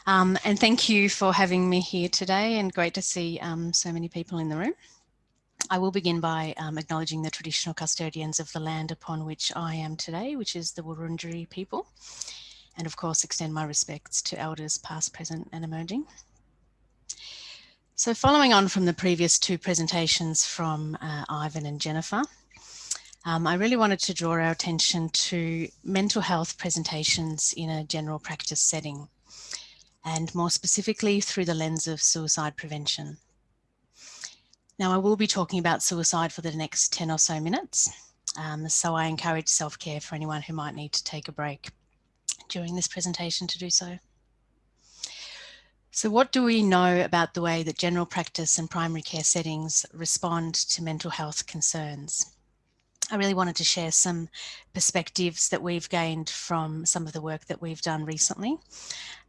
Um, and thank you for having me here today and great to see um, so many people in the room. I will begin by um, acknowledging the traditional custodians of the land upon which I am today, which is the Wurundjeri people. And of course, extend my respects to elders past, present and emerging. So following on from the previous two presentations from uh, Ivan and Jennifer, um, I really wanted to draw our attention to mental health presentations in a general practice setting, and more specifically through the lens of suicide prevention. Now, I will be talking about suicide for the next 10 or so minutes, um, so I encourage self-care for anyone who might need to take a break during this presentation to do so. So what do we know about the way that general practice and primary care settings respond to mental health concerns? I really wanted to share some perspectives that we've gained from some of the work that we've done recently.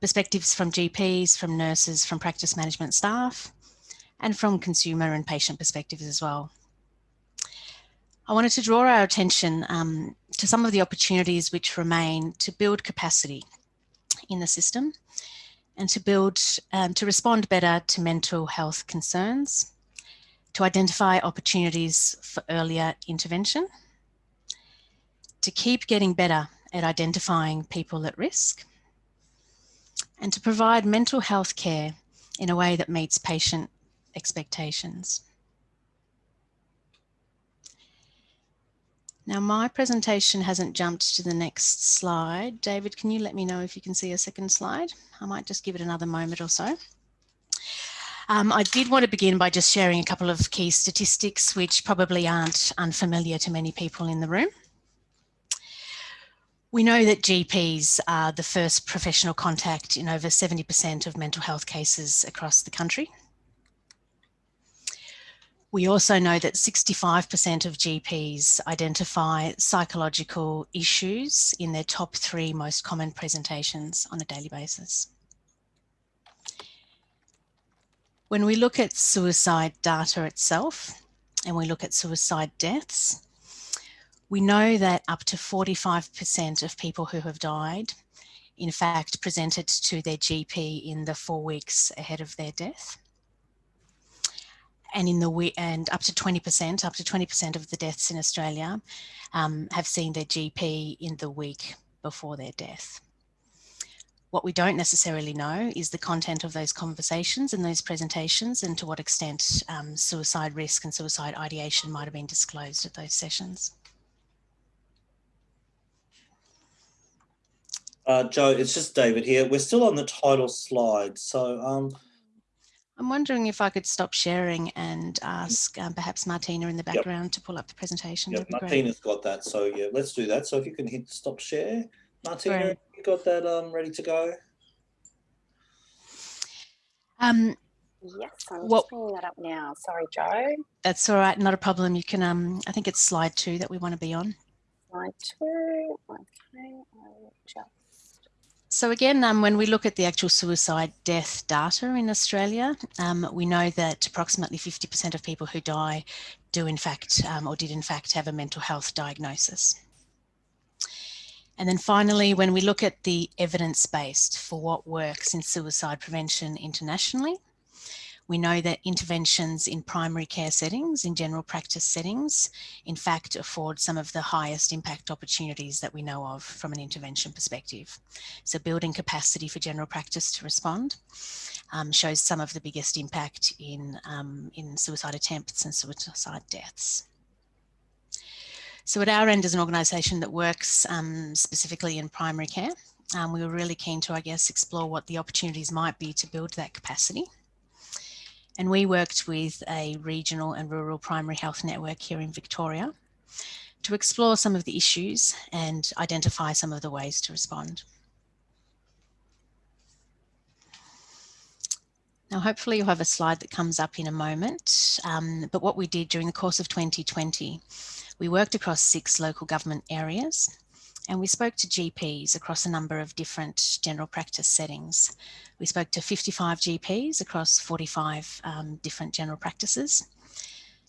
Perspectives from GPs, from nurses, from practice management staff, and from consumer and patient perspectives as well. I wanted to draw our attention um, to some of the opportunities which remain to build capacity in the system and to build, um, to respond better to mental health concerns, to identify opportunities for earlier intervention, to keep getting better at identifying people at risk and to provide mental health care in a way that meets patient expectations. Now my presentation hasn't jumped to the next slide. David, can you let me know if you can see a second slide? I might just give it another moment or so. Um, I did want to begin by just sharing a couple of key statistics which probably aren't unfamiliar to many people in the room. We know that GPs are the first professional contact in over 70% of mental health cases across the country. We also know that 65% of GPs identify psychological issues in their top three most common presentations on a daily basis. When we look at suicide data itself and we look at suicide deaths, we know that up to 45% of people who have died, in fact, presented to their GP in the four weeks ahead of their death. And in the and up to 20%, up to 20% of the deaths in Australia um, have seen their GP in the week before their death. What we don't necessarily know is the content of those conversations and those presentations and to what extent um, suicide risk and suicide ideation might have been disclosed at those sessions. Uh, Joe, it's just David here. We're still on the title slide. So um, I'm wondering if I could stop sharing and ask um, perhaps Martina in the background yep. to pull up the presentation. Yeah, Martina's got that. So yeah, let's do that. So if you can hit stop share. Martina, right. you got that um, ready to go? Um, yes, I'm what, just bringing that up now. Sorry, Joe. That's all right. Not a problem. You can, um, I think it's slide two that we want to be on. Slide two. Okay, I'll just so again, um, when we look at the actual suicide death data in Australia, um, we know that approximately 50% of people who die do in fact, um, or did in fact have a mental health diagnosis. And then finally, when we look at the evidence-based for what works in suicide prevention internationally, we know that interventions in primary care settings, in general practice settings, in fact afford some of the highest impact opportunities that we know of from an intervention perspective. So building capacity for general practice to respond um, shows some of the biggest impact in, um, in suicide attempts and suicide deaths. So at our end as an organisation that works um, specifically in primary care, um, we were really keen to, I guess, explore what the opportunities might be to build that capacity and we worked with a regional and rural primary health network here in Victoria to explore some of the issues and identify some of the ways to respond. Now, hopefully you'll have a slide that comes up in a moment, um, but what we did during the course of 2020, we worked across six local government areas and we spoke to GPs across a number of different general practice settings. We spoke to 55 GPs across 45 um, different general practices.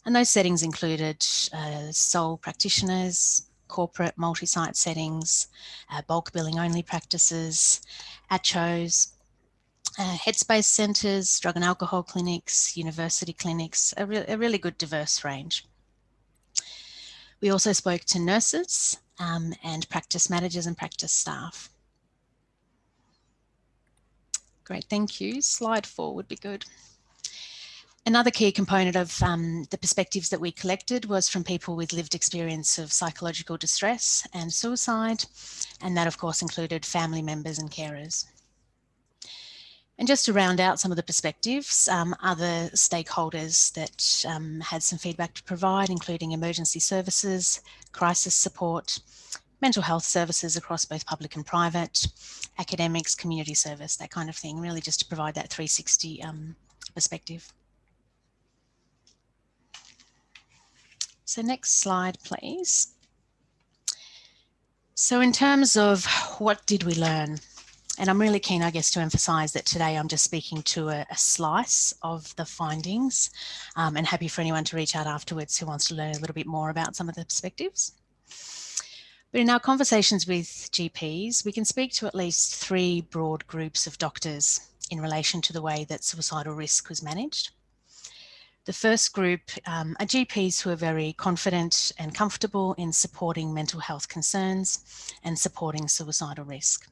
And those settings included uh, sole practitioners, corporate multi-site settings, uh, bulk billing only practices, ACCHOs, uh, headspace centres, drug and alcohol clinics, university clinics, a, re a really good diverse range. We also spoke to nurses, um, and practice managers and practice staff. Great, thank you. Slide four would be good. Another key component of um, the perspectives that we collected was from people with lived experience of psychological distress and suicide, and that of course included family members and carers. And just to round out some of the perspectives, um, other stakeholders that um, had some feedback to provide, including emergency services, crisis support, mental health services across both public and private, academics, community service, that kind of thing, really just to provide that 360 um, perspective. So next slide, please. So in terms of what did we learn? And I'm really keen, I guess, to emphasise that today I'm just speaking to a, a slice of the findings um, and happy for anyone to reach out afterwards who wants to learn a little bit more about some of the perspectives. But in our conversations with GPs, we can speak to at least three broad groups of doctors in relation to the way that suicidal risk was managed. The first group um, are GPs who are very confident and comfortable in supporting mental health concerns and supporting suicidal risk.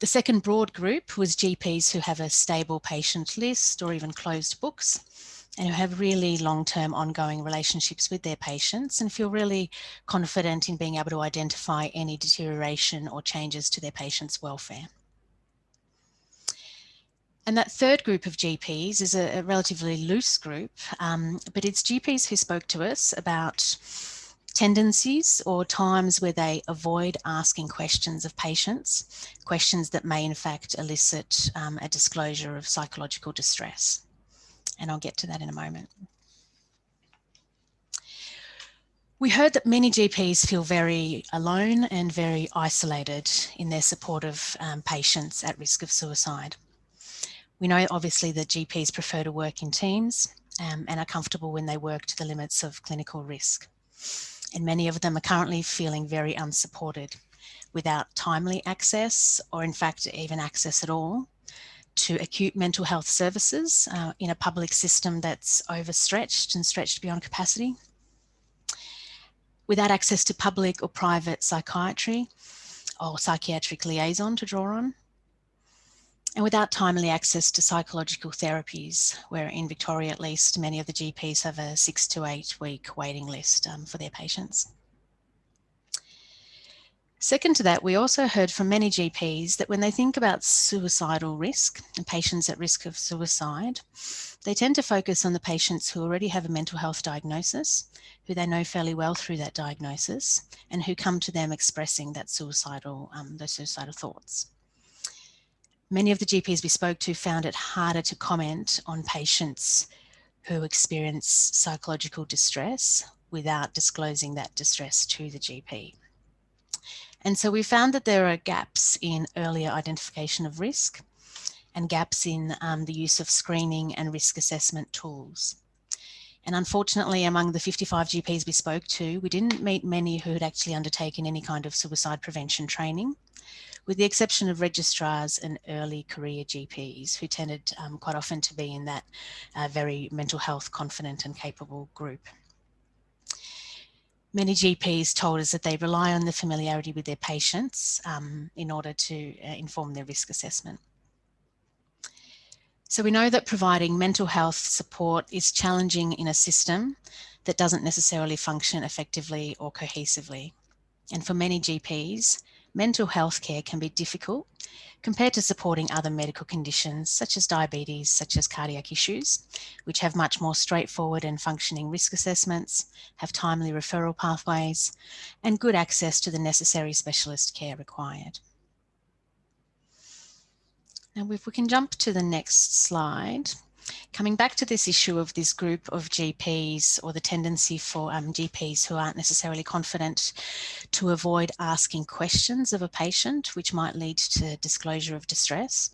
The second broad group was GPs who have a stable patient list or even closed books and who have really long-term ongoing relationships with their patients and feel really confident in being able to identify any deterioration or changes to their patients' welfare. And that third group of GPs is a, a relatively loose group, um, but it's GPs who spoke to us about tendencies or times where they avoid asking questions of patients, questions that may in fact elicit um, a disclosure of psychological distress. And I'll get to that in a moment. We heard that many GPs feel very alone and very isolated in their support of um, patients at risk of suicide. We know obviously that GPs prefer to work in teams um, and are comfortable when they work to the limits of clinical risk. And many of them are currently feeling very unsupported without timely access or in fact even access at all to acute mental health services uh, in a public system that's overstretched and stretched beyond capacity. Without access to public or private psychiatry or psychiatric liaison to draw on, and without timely access to psychological therapies, where in Victoria at least, many of the GPs have a six to eight week waiting list um, for their patients. Second to that, we also heard from many GPs that when they think about suicidal risk and patients at risk of suicide, they tend to focus on the patients who already have a mental health diagnosis, who they know fairly well through that diagnosis, and who come to them expressing that suicidal, um, those suicidal thoughts. Many of the GPs we spoke to found it harder to comment on patients who experience psychological distress without disclosing that distress to the GP. And so we found that there are gaps in earlier identification of risk and gaps in um, the use of screening and risk assessment tools. And unfortunately, among the 55 GPs we spoke to, we didn't meet many who had actually undertaken any kind of suicide prevention training, with the exception of registrars and early career GPs who tended um, quite often to be in that uh, very mental health confident and capable group. Many GPs told us that they rely on the familiarity with their patients um, in order to uh, inform their risk assessment. So we know that providing mental health support is challenging in a system that doesn't necessarily function effectively or cohesively. And for many GPs, mental health care can be difficult compared to supporting other medical conditions such as diabetes, such as cardiac issues, which have much more straightforward and functioning risk assessments, have timely referral pathways, and good access to the necessary specialist care required. Now, if we can jump to the next slide. Coming back to this issue of this group of GPs or the tendency for um, GPs who aren't necessarily confident to avoid asking questions of a patient, which might lead to disclosure of distress.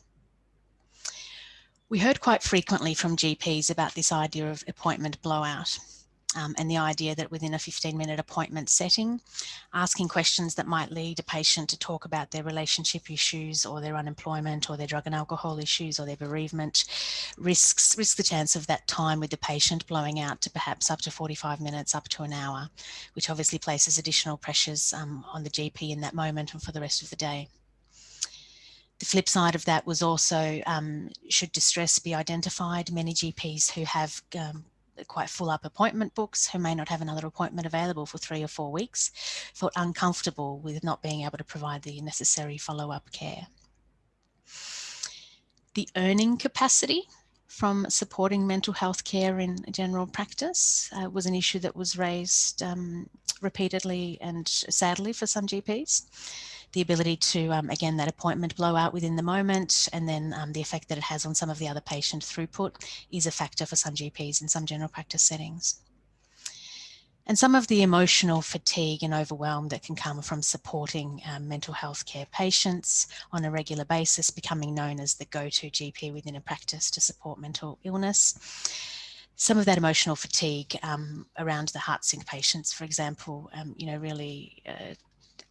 We heard quite frequently from GPs about this idea of appointment blowout um, and the idea that within a 15 minute appointment setting, asking questions that might lead a patient to talk about their relationship issues or their unemployment or their drug and alcohol issues or their bereavement risks, the chance of that time with the patient blowing out to perhaps up to 45 minutes, up to an hour, which obviously places additional pressures um, on the GP in that moment and for the rest of the day. The flip side of that was also, um, should distress be identified, many GPs who have um, quite full up appointment books who may not have another appointment available for three or four weeks felt uncomfortable with not being able to provide the necessary follow-up care. The earning capacity from supporting mental health care in general practice uh, was an issue that was raised um, repeatedly and sadly for some GPs the ability to, um, again, that appointment blowout within the moment, and then um, the effect that it has on some of the other patient throughput is a factor for some GPs in some general practice settings. And some of the emotional fatigue and overwhelm that can come from supporting um, mental health care patients on a regular basis, becoming known as the go-to GP within a practice to support mental illness some of that emotional fatigue um, around the heart sink patients, for example, um, you know, really uh,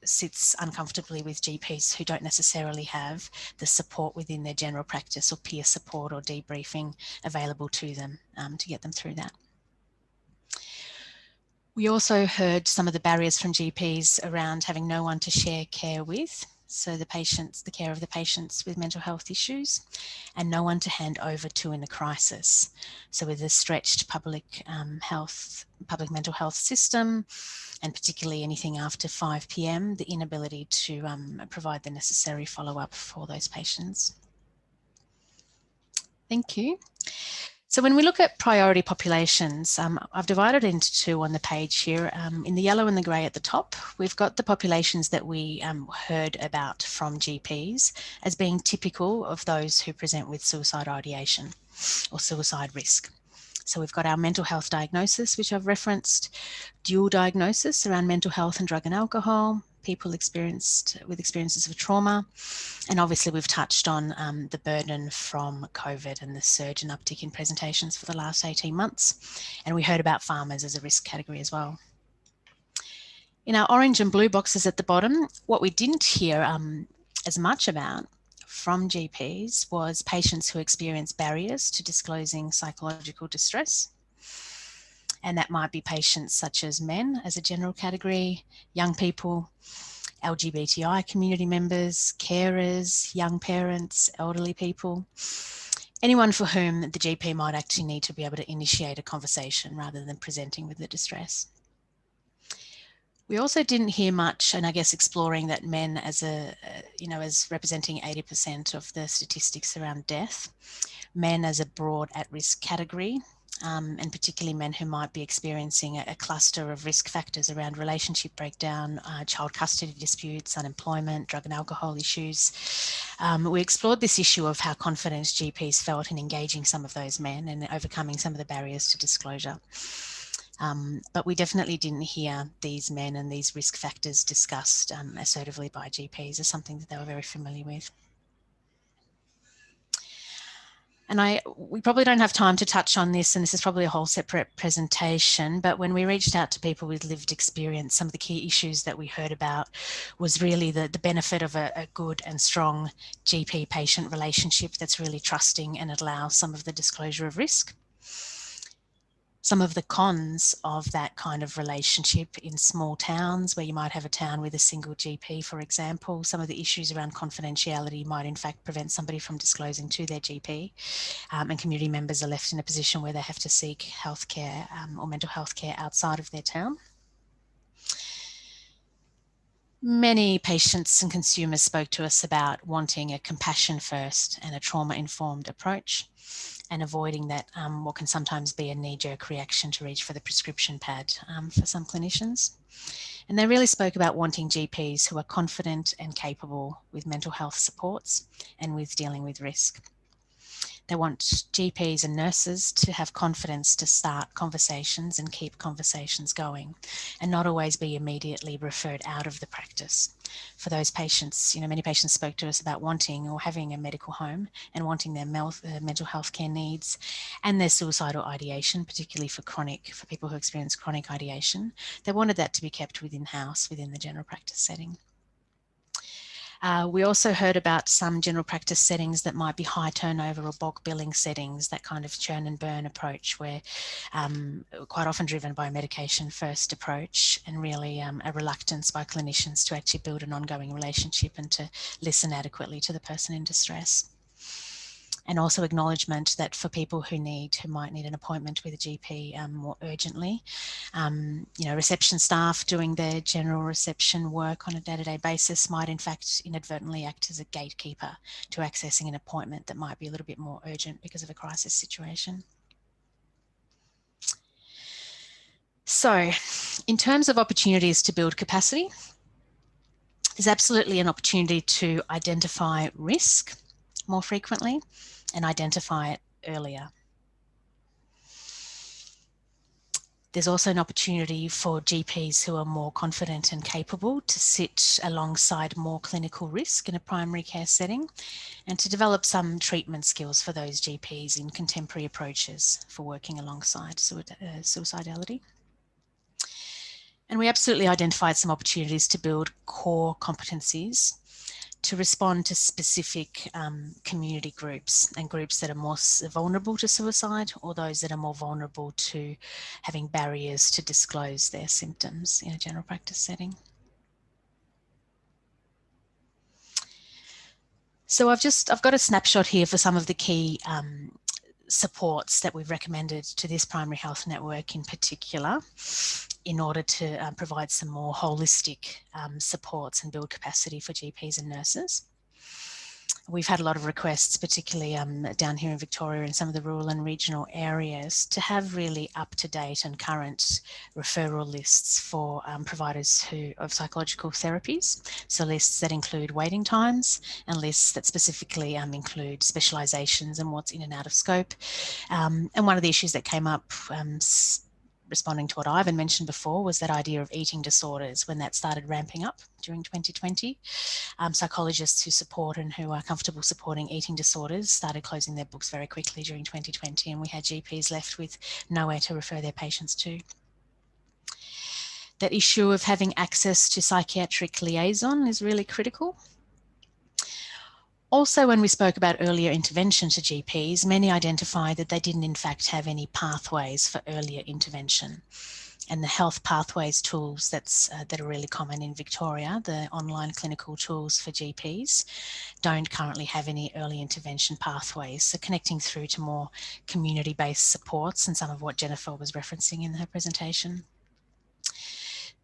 sits uncomfortably with GPs who don't necessarily have the support within their general practice or peer support or debriefing available to them um, to get them through that. We also heard some of the barriers from GPs around having no one to share care with so the patients, the care of the patients with mental health issues, and no one to hand over to in a crisis. So with a stretched public um, health, public mental health system, and particularly anything after 5 p.m., the inability to um, provide the necessary follow-up for those patients. Thank you. So when we look at priority populations, um, I've divided into two on the page here. Um, in the yellow and the grey at the top, we've got the populations that we um, heard about from GPs as being typical of those who present with suicide ideation or suicide risk. So we've got our mental health diagnosis, which I've referenced, dual diagnosis around mental health and drug and alcohol, people experienced with experiences of trauma. And obviously we've touched on um, the burden from COVID and the surge and uptick in presentations for the last 18 months. And we heard about farmers as a risk category as well. In our orange and blue boxes at the bottom, what we didn't hear um, as much about from GPs was patients who experience barriers to disclosing psychological distress and that might be patients such as men as a general category, young people, LGBTI community members, carers, young parents, elderly people, anyone for whom the GP might actually need to be able to initiate a conversation rather than presenting with the distress. We also didn't hear much, and I guess exploring that men as a, you know, as representing 80% of the statistics around death, men as a broad at-risk category, um, and particularly men who might be experiencing a, a cluster of risk factors around relationship breakdown, uh, child custody disputes, unemployment, drug and alcohol issues. Um, we explored this issue of how confident GPs felt in engaging some of those men and overcoming some of the barriers to disclosure. Um, but we definitely didn't hear these men and these risk factors discussed um, assertively by GPs as something that they were very familiar with. And I we probably don't have time to touch on this, and this is probably a whole separate presentation, but when we reached out to people with lived experience, some of the key issues that we heard about was really the, the benefit of a, a good and strong GP-patient relationship that's really trusting and allows some of the disclosure of risk some of the cons of that kind of relationship in small towns where you might have a town with a single GP, for example, some of the issues around confidentiality might in fact prevent somebody from disclosing to their GP um, and community members are left in a position where they have to seek healthcare um, or mental health care outside of their town. Many patients and consumers spoke to us about wanting a compassion first and a trauma informed approach and avoiding that um, what can sometimes be a knee-jerk reaction to reach for the prescription pad um, for some clinicians. And they really spoke about wanting GPs who are confident and capable with mental health supports and with dealing with risk. They want GPs and nurses to have confidence to start conversations and keep conversations going and not always be immediately referred out of the practice. For those patients, you know, many patients spoke to us about wanting or having a medical home and wanting their uh, mental health care needs and their suicidal ideation, particularly for chronic, for people who experience chronic ideation. They wanted that to be kept within house, within the general practice setting. Uh, we also heard about some general practice settings that might be high turnover or bulk billing settings, that kind of churn and burn approach where um, quite often driven by a medication first approach and really um, a reluctance by clinicians to actually build an ongoing relationship and to listen adequately to the person in distress and also acknowledgement that for people who need, who might need an appointment with a GP um, more urgently, um, you know, reception staff doing their general reception work on a day-to-day -day basis might in fact inadvertently act as a gatekeeper to accessing an appointment that might be a little bit more urgent because of a crisis situation. So in terms of opportunities to build capacity, there's absolutely an opportunity to identify risk more frequently and identify it earlier. There's also an opportunity for GPs who are more confident and capable to sit alongside more clinical risk in a primary care setting and to develop some treatment skills for those GPs in contemporary approaches for working alongside uh, suicidality. And we absolutely identified some opportunities to build core competencies to respond to specific um, community groups and groups that are more vulnerable to suicide or those that are more vulnerable to having barriers to disclose their symptoms in a general practice setting. So I've just, I've got a snapshot here for some of the key um, supports that we've recommended to this primary health network in particular in order to um, provide some more holistic um, supports and build capacity for GPs and nurses. We've had a lot of requests, particularly um, down here in Victoria and some of the rural and regional areas, to have really up-to-date and current referral lists for um, providers who of psychological therapies. So lists that include waiting times and lists that specifically um, include specialisations and what's in and out of scope. Um, and one of the issues that came up um, responding to what Ivan mentioned before was that idea of eating disorders when that started ramping up during 2020. Um, psychologists who support and who are comfortable supporting eating disorders started closing their books very quickly during 2020 and we had GPs left with nowhere to refer their patients to. That issue of having access to psychiatric liaison is really critical. Also, when we spoke about earlier intervention to GPs, many identified that they didn't in fact have any pathways for earlier intervention. And the health pathways tools that's, uh, that are really common in Victoria, the online clinical tools for GPs, don't currently have any early intervention pathways. So connecting through to more community-based supports and some of what Jennifer was referencing in her presentation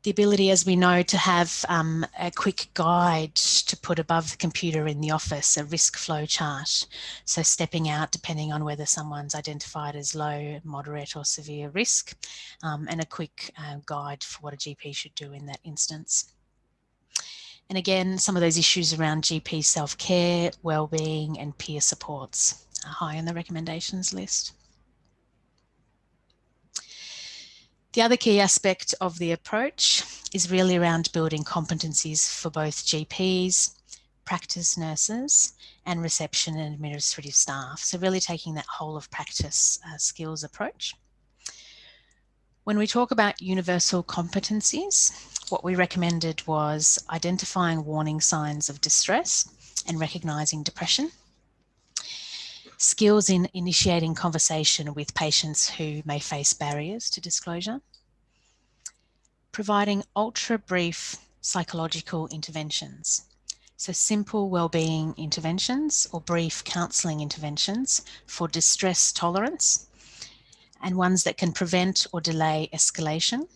the ability, as we know, to have um, a quick guide to put above the computer in the office, a risk flow chart. So stepping out depending on whether someone's identified as low, moderate or severe risk, um, and a quick uh, guide for what a GP should do in that instance. And again, some of those issues around GP self-care, well-being and peer supports are high on the recommendations list. The other key aspect of the approach is really around building competencies for both GPs, practice nurses and reception and administrative staff. So really taking that whole of practice uh, skills approach. When we talk about universal competencies, what we recommended was identifying warning signs of distress and recognising depression skills in initiating conversation with patients who may face barriers to disclosure, providing ultra brief psychological interventions. So simple wellbeing interventions or brief counselling interventions for distress tolerance and ones that can prevent or delay escalation,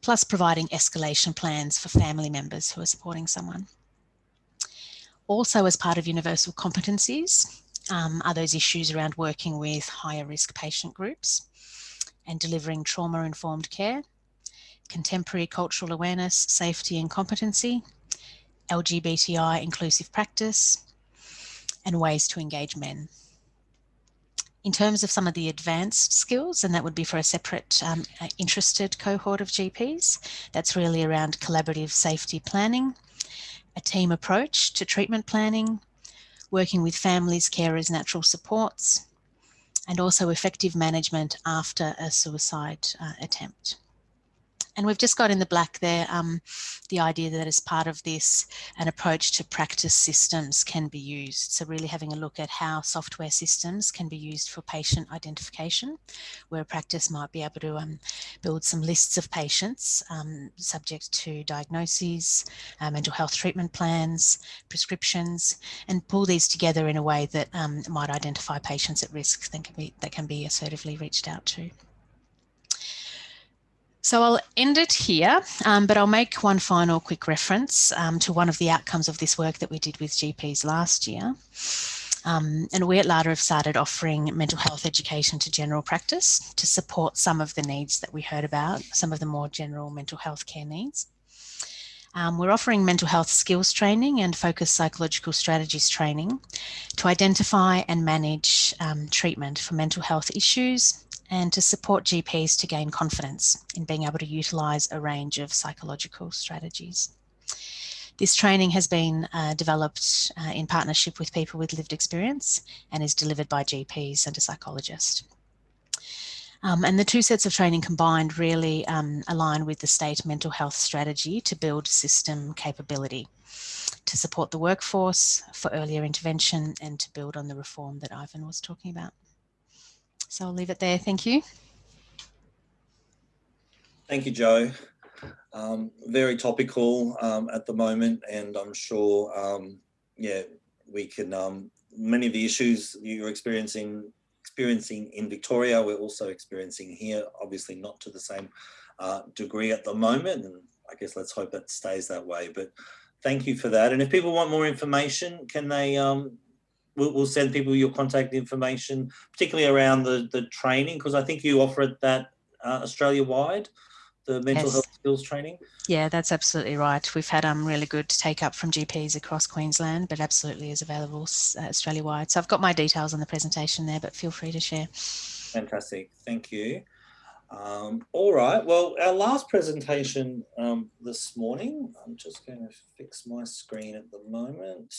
plus providing escalation plans for family members who are supporting someone. Also as part of universal competencies, um, are those issues around working with higher risk patient groups and delivering trauma informed care, contemporary cultural awareness, safety and competency, LGBTI inclusive practice, and ways to engage men. In terms of some of the advanced skills, and that would be for a separate um, interested cohort of GPs, that's really around collaborative safety planning, a team approach to treatment planning, working with families, carers, natural supports, and also effective management after a suicide uh, attempt. And we've just got in the black there um, the idea that as part of this, an approach to practice systems can be used. So really having a look at how software systems can be used for patient identification, where practice might be able to um, build some lists of patients um, subject to diagnoses, uh, mental health treatment plans, prescriptions, and pull these together in a way that um, might identify patients at risk that can be, that can be assertively reached out to. So I'll end it here, um, but I'll make one final quick reference um, to one of the outcomes of this work that we did with GPs last year. Um, and we at LADA have started offering mental health education to general practice to support some of the needs that we heard about, some of the more general mental health care needs. Um, we're offering mental health skills training and focused psychological strategies training to identify and manage um, treatment for mental health issues and to support GPs to gain confidence in being able to utilise a range of psychological strategies. This training has been uh, developed uh, in partnership with people with lived experience and is delivered by GPs and a psychologist. Um, and the two sets of training combined really um, align with the state mental health strategy to build system capability to support the workforce for earlier intervention and to build on the reform that Ivan was talking about. So I'll leave it there. Thank you. Thank you, Joe. Um, very topical um, at the moment, and I'm sure, um, yeah, we can. Um, many of the issues you're experiencing experiencing in Victoria, we're also experiencing here. Obviously, not to the same uh, degree at the moment, and I guess let's hope that stays that way. But thank you for that. And if people want more information, can they? We'll, we'll send people your contact information, particularly around the the training, because I think you offer it that uh, Australia wide the mental yes. health skills training? Yeah, that's absolutely right. We've had um, really good take up from GPs across Queensland, but absolutely is available uh, Australia wide. So I've got my details on the presentation there, but feel free to share. Fantastic. Thank you. Um, all right. Well, our last presentation um, this morning, I'm just going to fix my screen at the moment.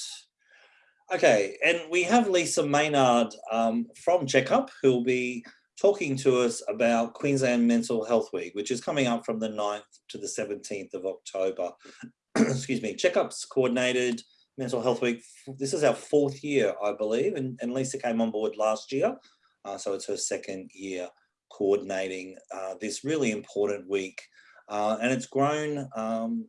Okay, and we have Lisa Maynard um, from Checkup, who'll be talking to us about Queensland Mental Health Week, which is coming up from the 9th to the 17th of October. Excuse me, checkups coordinated mental health week. This is our fourth year, I believe, and, and Lisa came on board last year. Uh, so it's her second year coordinating uh, this really important week. Uh, and it's grown um,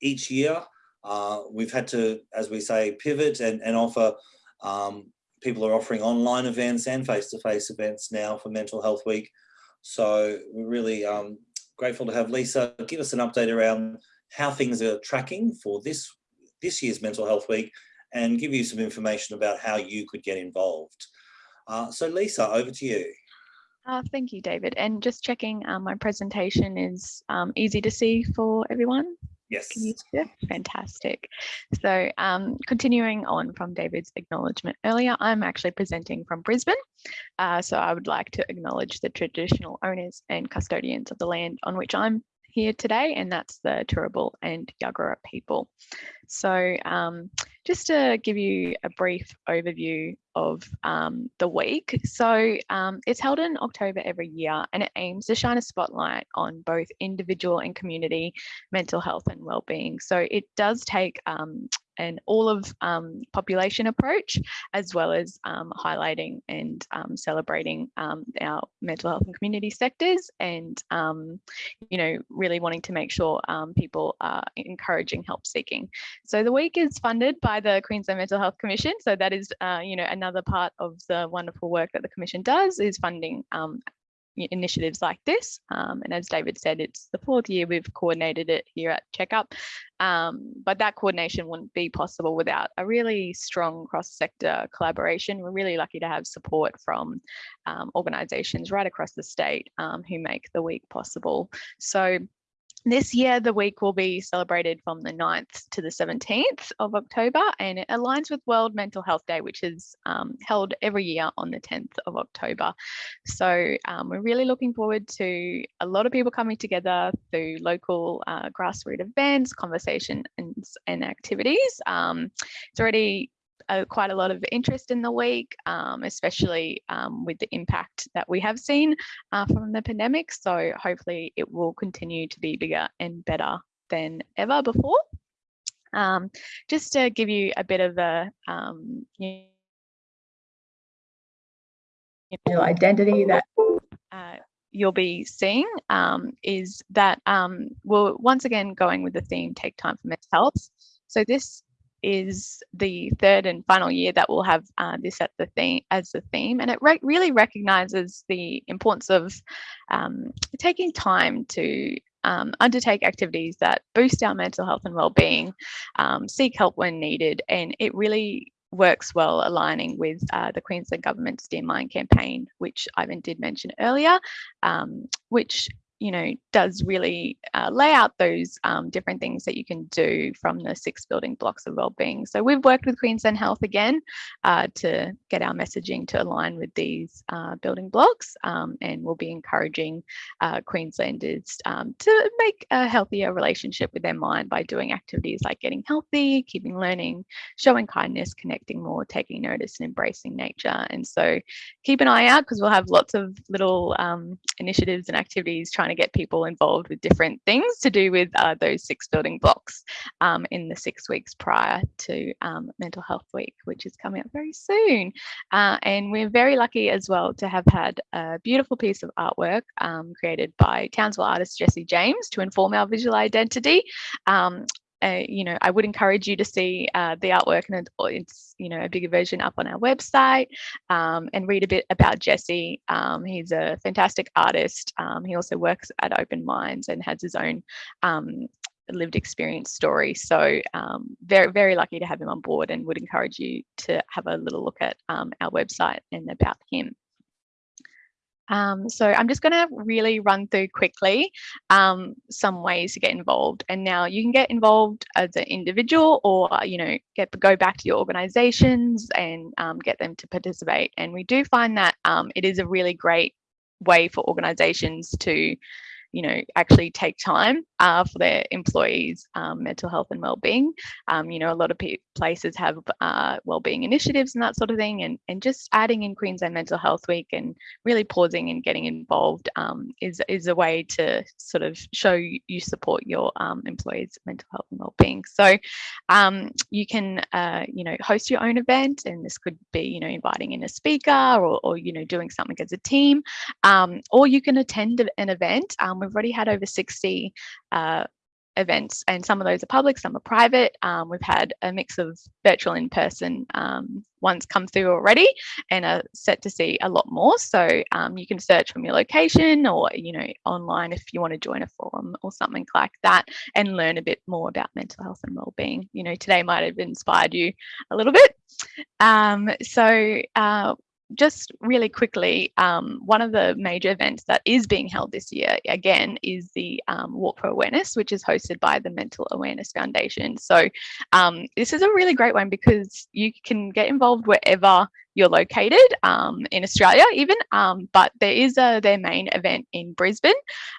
each year. Uh, we've had to, as we say, pivot and, and offer um, people are offering online events and face-to-face -face events now for Mental Health Week. So we're really um, grateful to have Lisa give us an update around how things are tracking for this, this year's Mental Health Week and give you some information about how you could get involved. Uh, so Lisa, over to you. Uh, thank you, David. And just checking, um, my presentation is um, easy to see for everyone. Yes. Fantastic. So um, continuing on from David's acknowledgement earlier, I'm actually presenting from Brisbane. Uh, so I would like to acknowledge the traditional owners and custodians of the land on which I'm here today, and that's the Turrbal and Yagara people. So um, just to give you a brief overview of um, the week. So um, it's held in October every year and it aims to shine a spotlight on both individual and community mental health and well-being. So it does take um, an all of um, population approach, as well as um, highlighting and um, celebrating um, our mental health and community sectors and, um, you know, really wanting to make sure people are encouraging help seeking. So the week is funded by the Queensland Mental Health Commission. So that is, uh, you know, another part of the wonderful work that the Commission does is funding initiatives like this. Um, and as David said, it's the fourth year we've coordinated it here at Checkup. Um, but that coordination wouldn't be possible without a really strong cross-sector collaboration. We're really lucky to have support from um, organisations right across the state um, who make the week possible. So this year, the week will be celebrated from the 9th to the 17th of October, and it aligns with World Mental Health Day, which is um, held every year on the 10th of October. So um, we're really looking forward to a lot of people coming together through local uh, grassroots events, conversations, and, and activities. Um, it's already uh, quite a lot of interest in the week, um, especially um, with the impact that we have seen uh, from the pandemic. So hopefully it will continue to be bigger and better than ever before. Um, just to give you a bit of a um, you know, identity that uh, you'll be seeing um, is that um, we're once again going with the theme take time for mental health. So this is the third and final year that we'll have uh, this at the theme as the theme and it re really recognizes the importance of um, taking time to um, undertake activities that boost our mental health and well-being um, seek help when needed and it really works well aligning with uh, the Queensland government's Dear Mind campaign which Ivan did mention earlier um, which you know, does really uh, lay out those um, different things that you can do from the six building blocks of wellbeing. So we've worked with Queensland Health again uh, to get our messaging to align with these uh, building blocks um, and we'll be encouraging uh, Queenslanders um, to make a healthier relationship with their mind by doing activities like getting healthy, keeping learning, showing kindness, connecting more, taking notice and embracing nature. And so keep an eye out because we'll have lots of little um, initiatives and activities trying trying to get people involved with different things to do with uh, those six building blocks um, in the six weeks prior to um, Mental Health Week, which is coming up very soon. Uh, and we're very lucky as well to have had a beautiful piece of artwork um, created by Townsville artist Jesse James to inform our visual identity. You know, I would encourage you to see uh, the artwork and it's, you know, a bigger version up on our website um, and read a bit about Jesse. Um, he's a fantastic artist. Um, he also works at Open Minds and has his own um, lived experience story. So um, very, very lucky to have him on board and would encourage you to have a little look at um, our website and about him. Um, so I'm just going to really run through quickly um, some ways to get involved. And now you can get involved as an individual or, you know, get go back to your organizations and um, get them to participate. And we do find that um, it is a really great way for organizations to you know, actually take time uh, for their employees' um, mental health and well-being. Um, you know, a lot of places have uh, well-being initiatives and that sort of thing, and and just adding in Queensland Mental Health Week and really pausing and getting involved um, is is a way to sort of show you support your um, employees' mental health and well-being. So um, you can uh, you know host your own event, and this could be you know inviting in a speaker or, or you know doing something as a team, um, or you can attend an event. We've already had over 60 uh, events and some of those are public, some are private. Um, we've had a mix of virtual in-person um, ones come through already and are set to see a lot more. So um, you can search from your location or, you know, online if you want to join a forum or something like that and learn a bit more about mental health and well-being. You know, today might have inspired you a little bit. Um, so uh, just really quickly, um, one of the major events that is being held this year, again, is the um, Walk for Awareness, which is hosted by the Mental Awareness Foundation. So um, this is a really great one because you can get involved wherever you're located um, in Australia even, um, but there is a, their main event in Brisbane.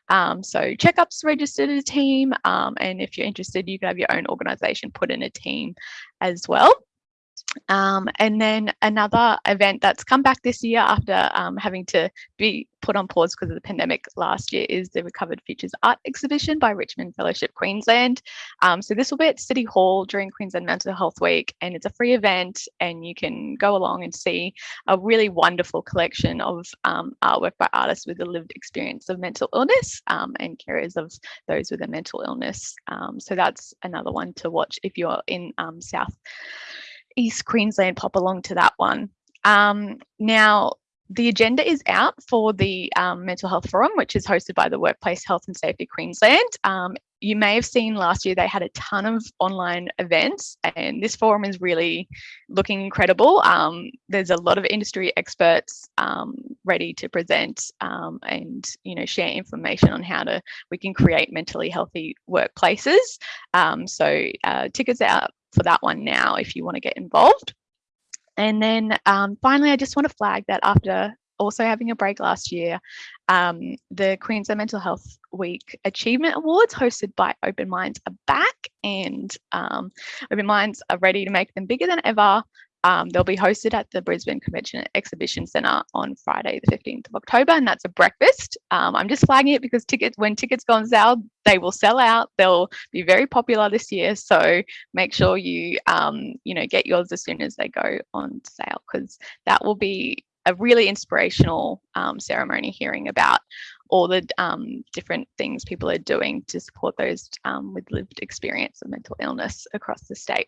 Um, so Checkup's registered a team and if you're interested, you can have your own organisation put in a team as well. Um, and then another event that's come back this year after um, having to be put on pause because of the pandemic last year is the Recovered Futures Art Exhibition by Richmond Fellowship Queensland. Um, so this will be at City Hall during Queensland Mental Health Week and it's a free event and you can go along and see a really wonderful collection of um, artwork by artists with a lived experience of mental illness um, and carers of those with a mental illness. Um, so that's another one to watch if you're in South East Queensland pop along to that one. Um, now, the agenda is out for the um, Mental Health Forum, which is hosted by the Workplace Health and Safety Queensland. Um, you may have seen last year they had a ton of online events, and this forum is really looking incredible. Um, there's a lot of industry experts um, ready to present um, and you know share information on how to we can create mentally healthy workplaces. Um, so uh, tickets out for that one now if you want to get involved. And then um, finally, I just want to flag that after also having a break last year, um, the Queensland Mental Health Week Achievement Awards hosted by Open Minds are back and um, Open Minds are ready to make them bigger than ever. Um, they'll be hosted at the Brisbane Convention Exhibition Centre on Friday, the 15th of October, and that's a breakfast. Um, I'm just flagging it because tickets, when tickets go on sale, they will sell out. They'll be very popular this year, so make sure you, um, you know, get yours as soon as they go on sale because that will be a really inspirational um, ceremony hearing about all the um, different things people are doing to support those um, with lived experience of mental illness across the state.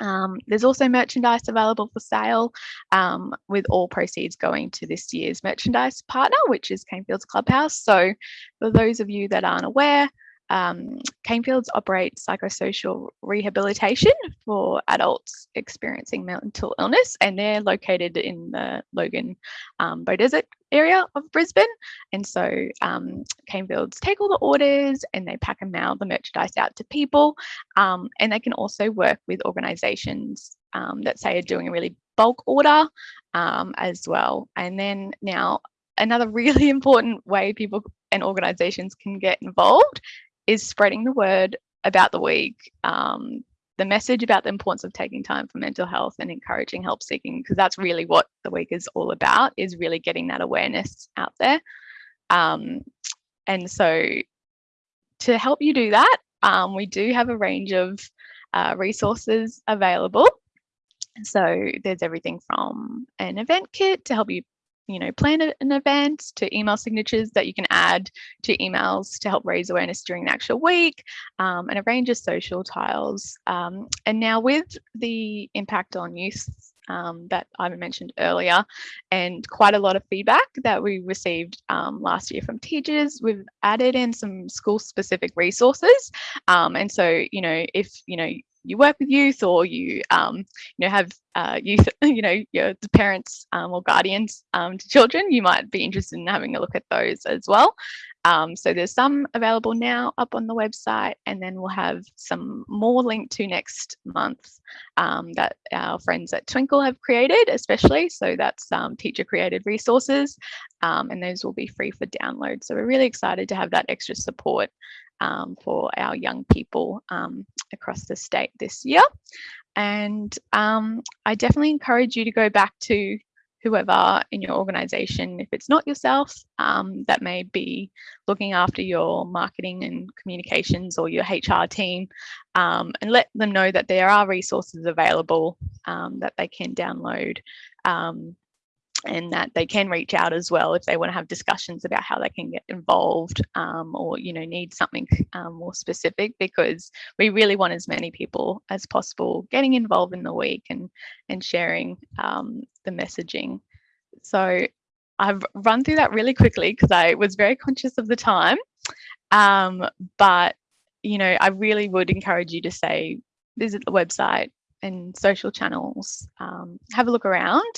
Um, there's also merchandise available for sale um, with all proceeds going to this year's merchandise partner, which is Canefields Clubhouse. So for those of you that aren't aware, um, Canefields operates psychosocial rehabilitation for adults experiencing mental illness, and they're located in the Logan um, Desert area of Brisbane. And so um, Canefields take all the orders and they pack and mail the merchandise out to people. Um, and they can also work with organisations um, that say are doing a really bulk order um, as well. And then now another really important way people and organisations can get involved is spreading the word about the week, um, the message about the importance of taking time for mental health and encouraging help seeking, because that's really what the week is all about, is really getting that awareness out there. Um, and so to help you do that, um, we do have a range of uh, resources available. So there's everything from an event kit to help you you know, plan an event to email signatures that you can add to emails to help raise awareness during the actual week um, and a range of social tiles. Um, and now with the impact on youth um, that I mentioned earlier and quite a lot of feedback that we received um, last year from teachers. We've added in some school specific resources. Um, and so, you know, if, you know, you work with youth or you um, you know have uh, youth you know your parents um, or guardians um, to children you might be interested in having a look at those as well um, so there's some available now up on the website and then we'll have some more linked to next month um, that our friends at Twinkl have created especially so that's um, teacher created resources and those will be free for download so we're really excited to have that extra support um, for our young people um, across the state this year. And um, I definitely encourage you to go back to whoever in your organization, if it's not yourself, um, that may be looking after your marketing and communications or your HR team, um, and let them know that there are resources available um, that they can download um, and that they can reach out as well if they want to have discussions about how they can get involved um, or you know need something um, more specific because we really want as many people as possible getting involved in the week and and sharing um, the messaging. So I've run through that really quickly because I was very conscious of the time um, but you know I really would encourage you to say visit the website and social channels um, have a look around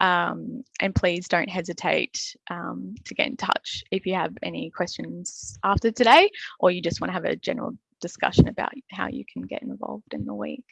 um, and please don't hesitate um, to get in touch if you have any questions after today or you just want to have a general discussion about how you can get involved in the week.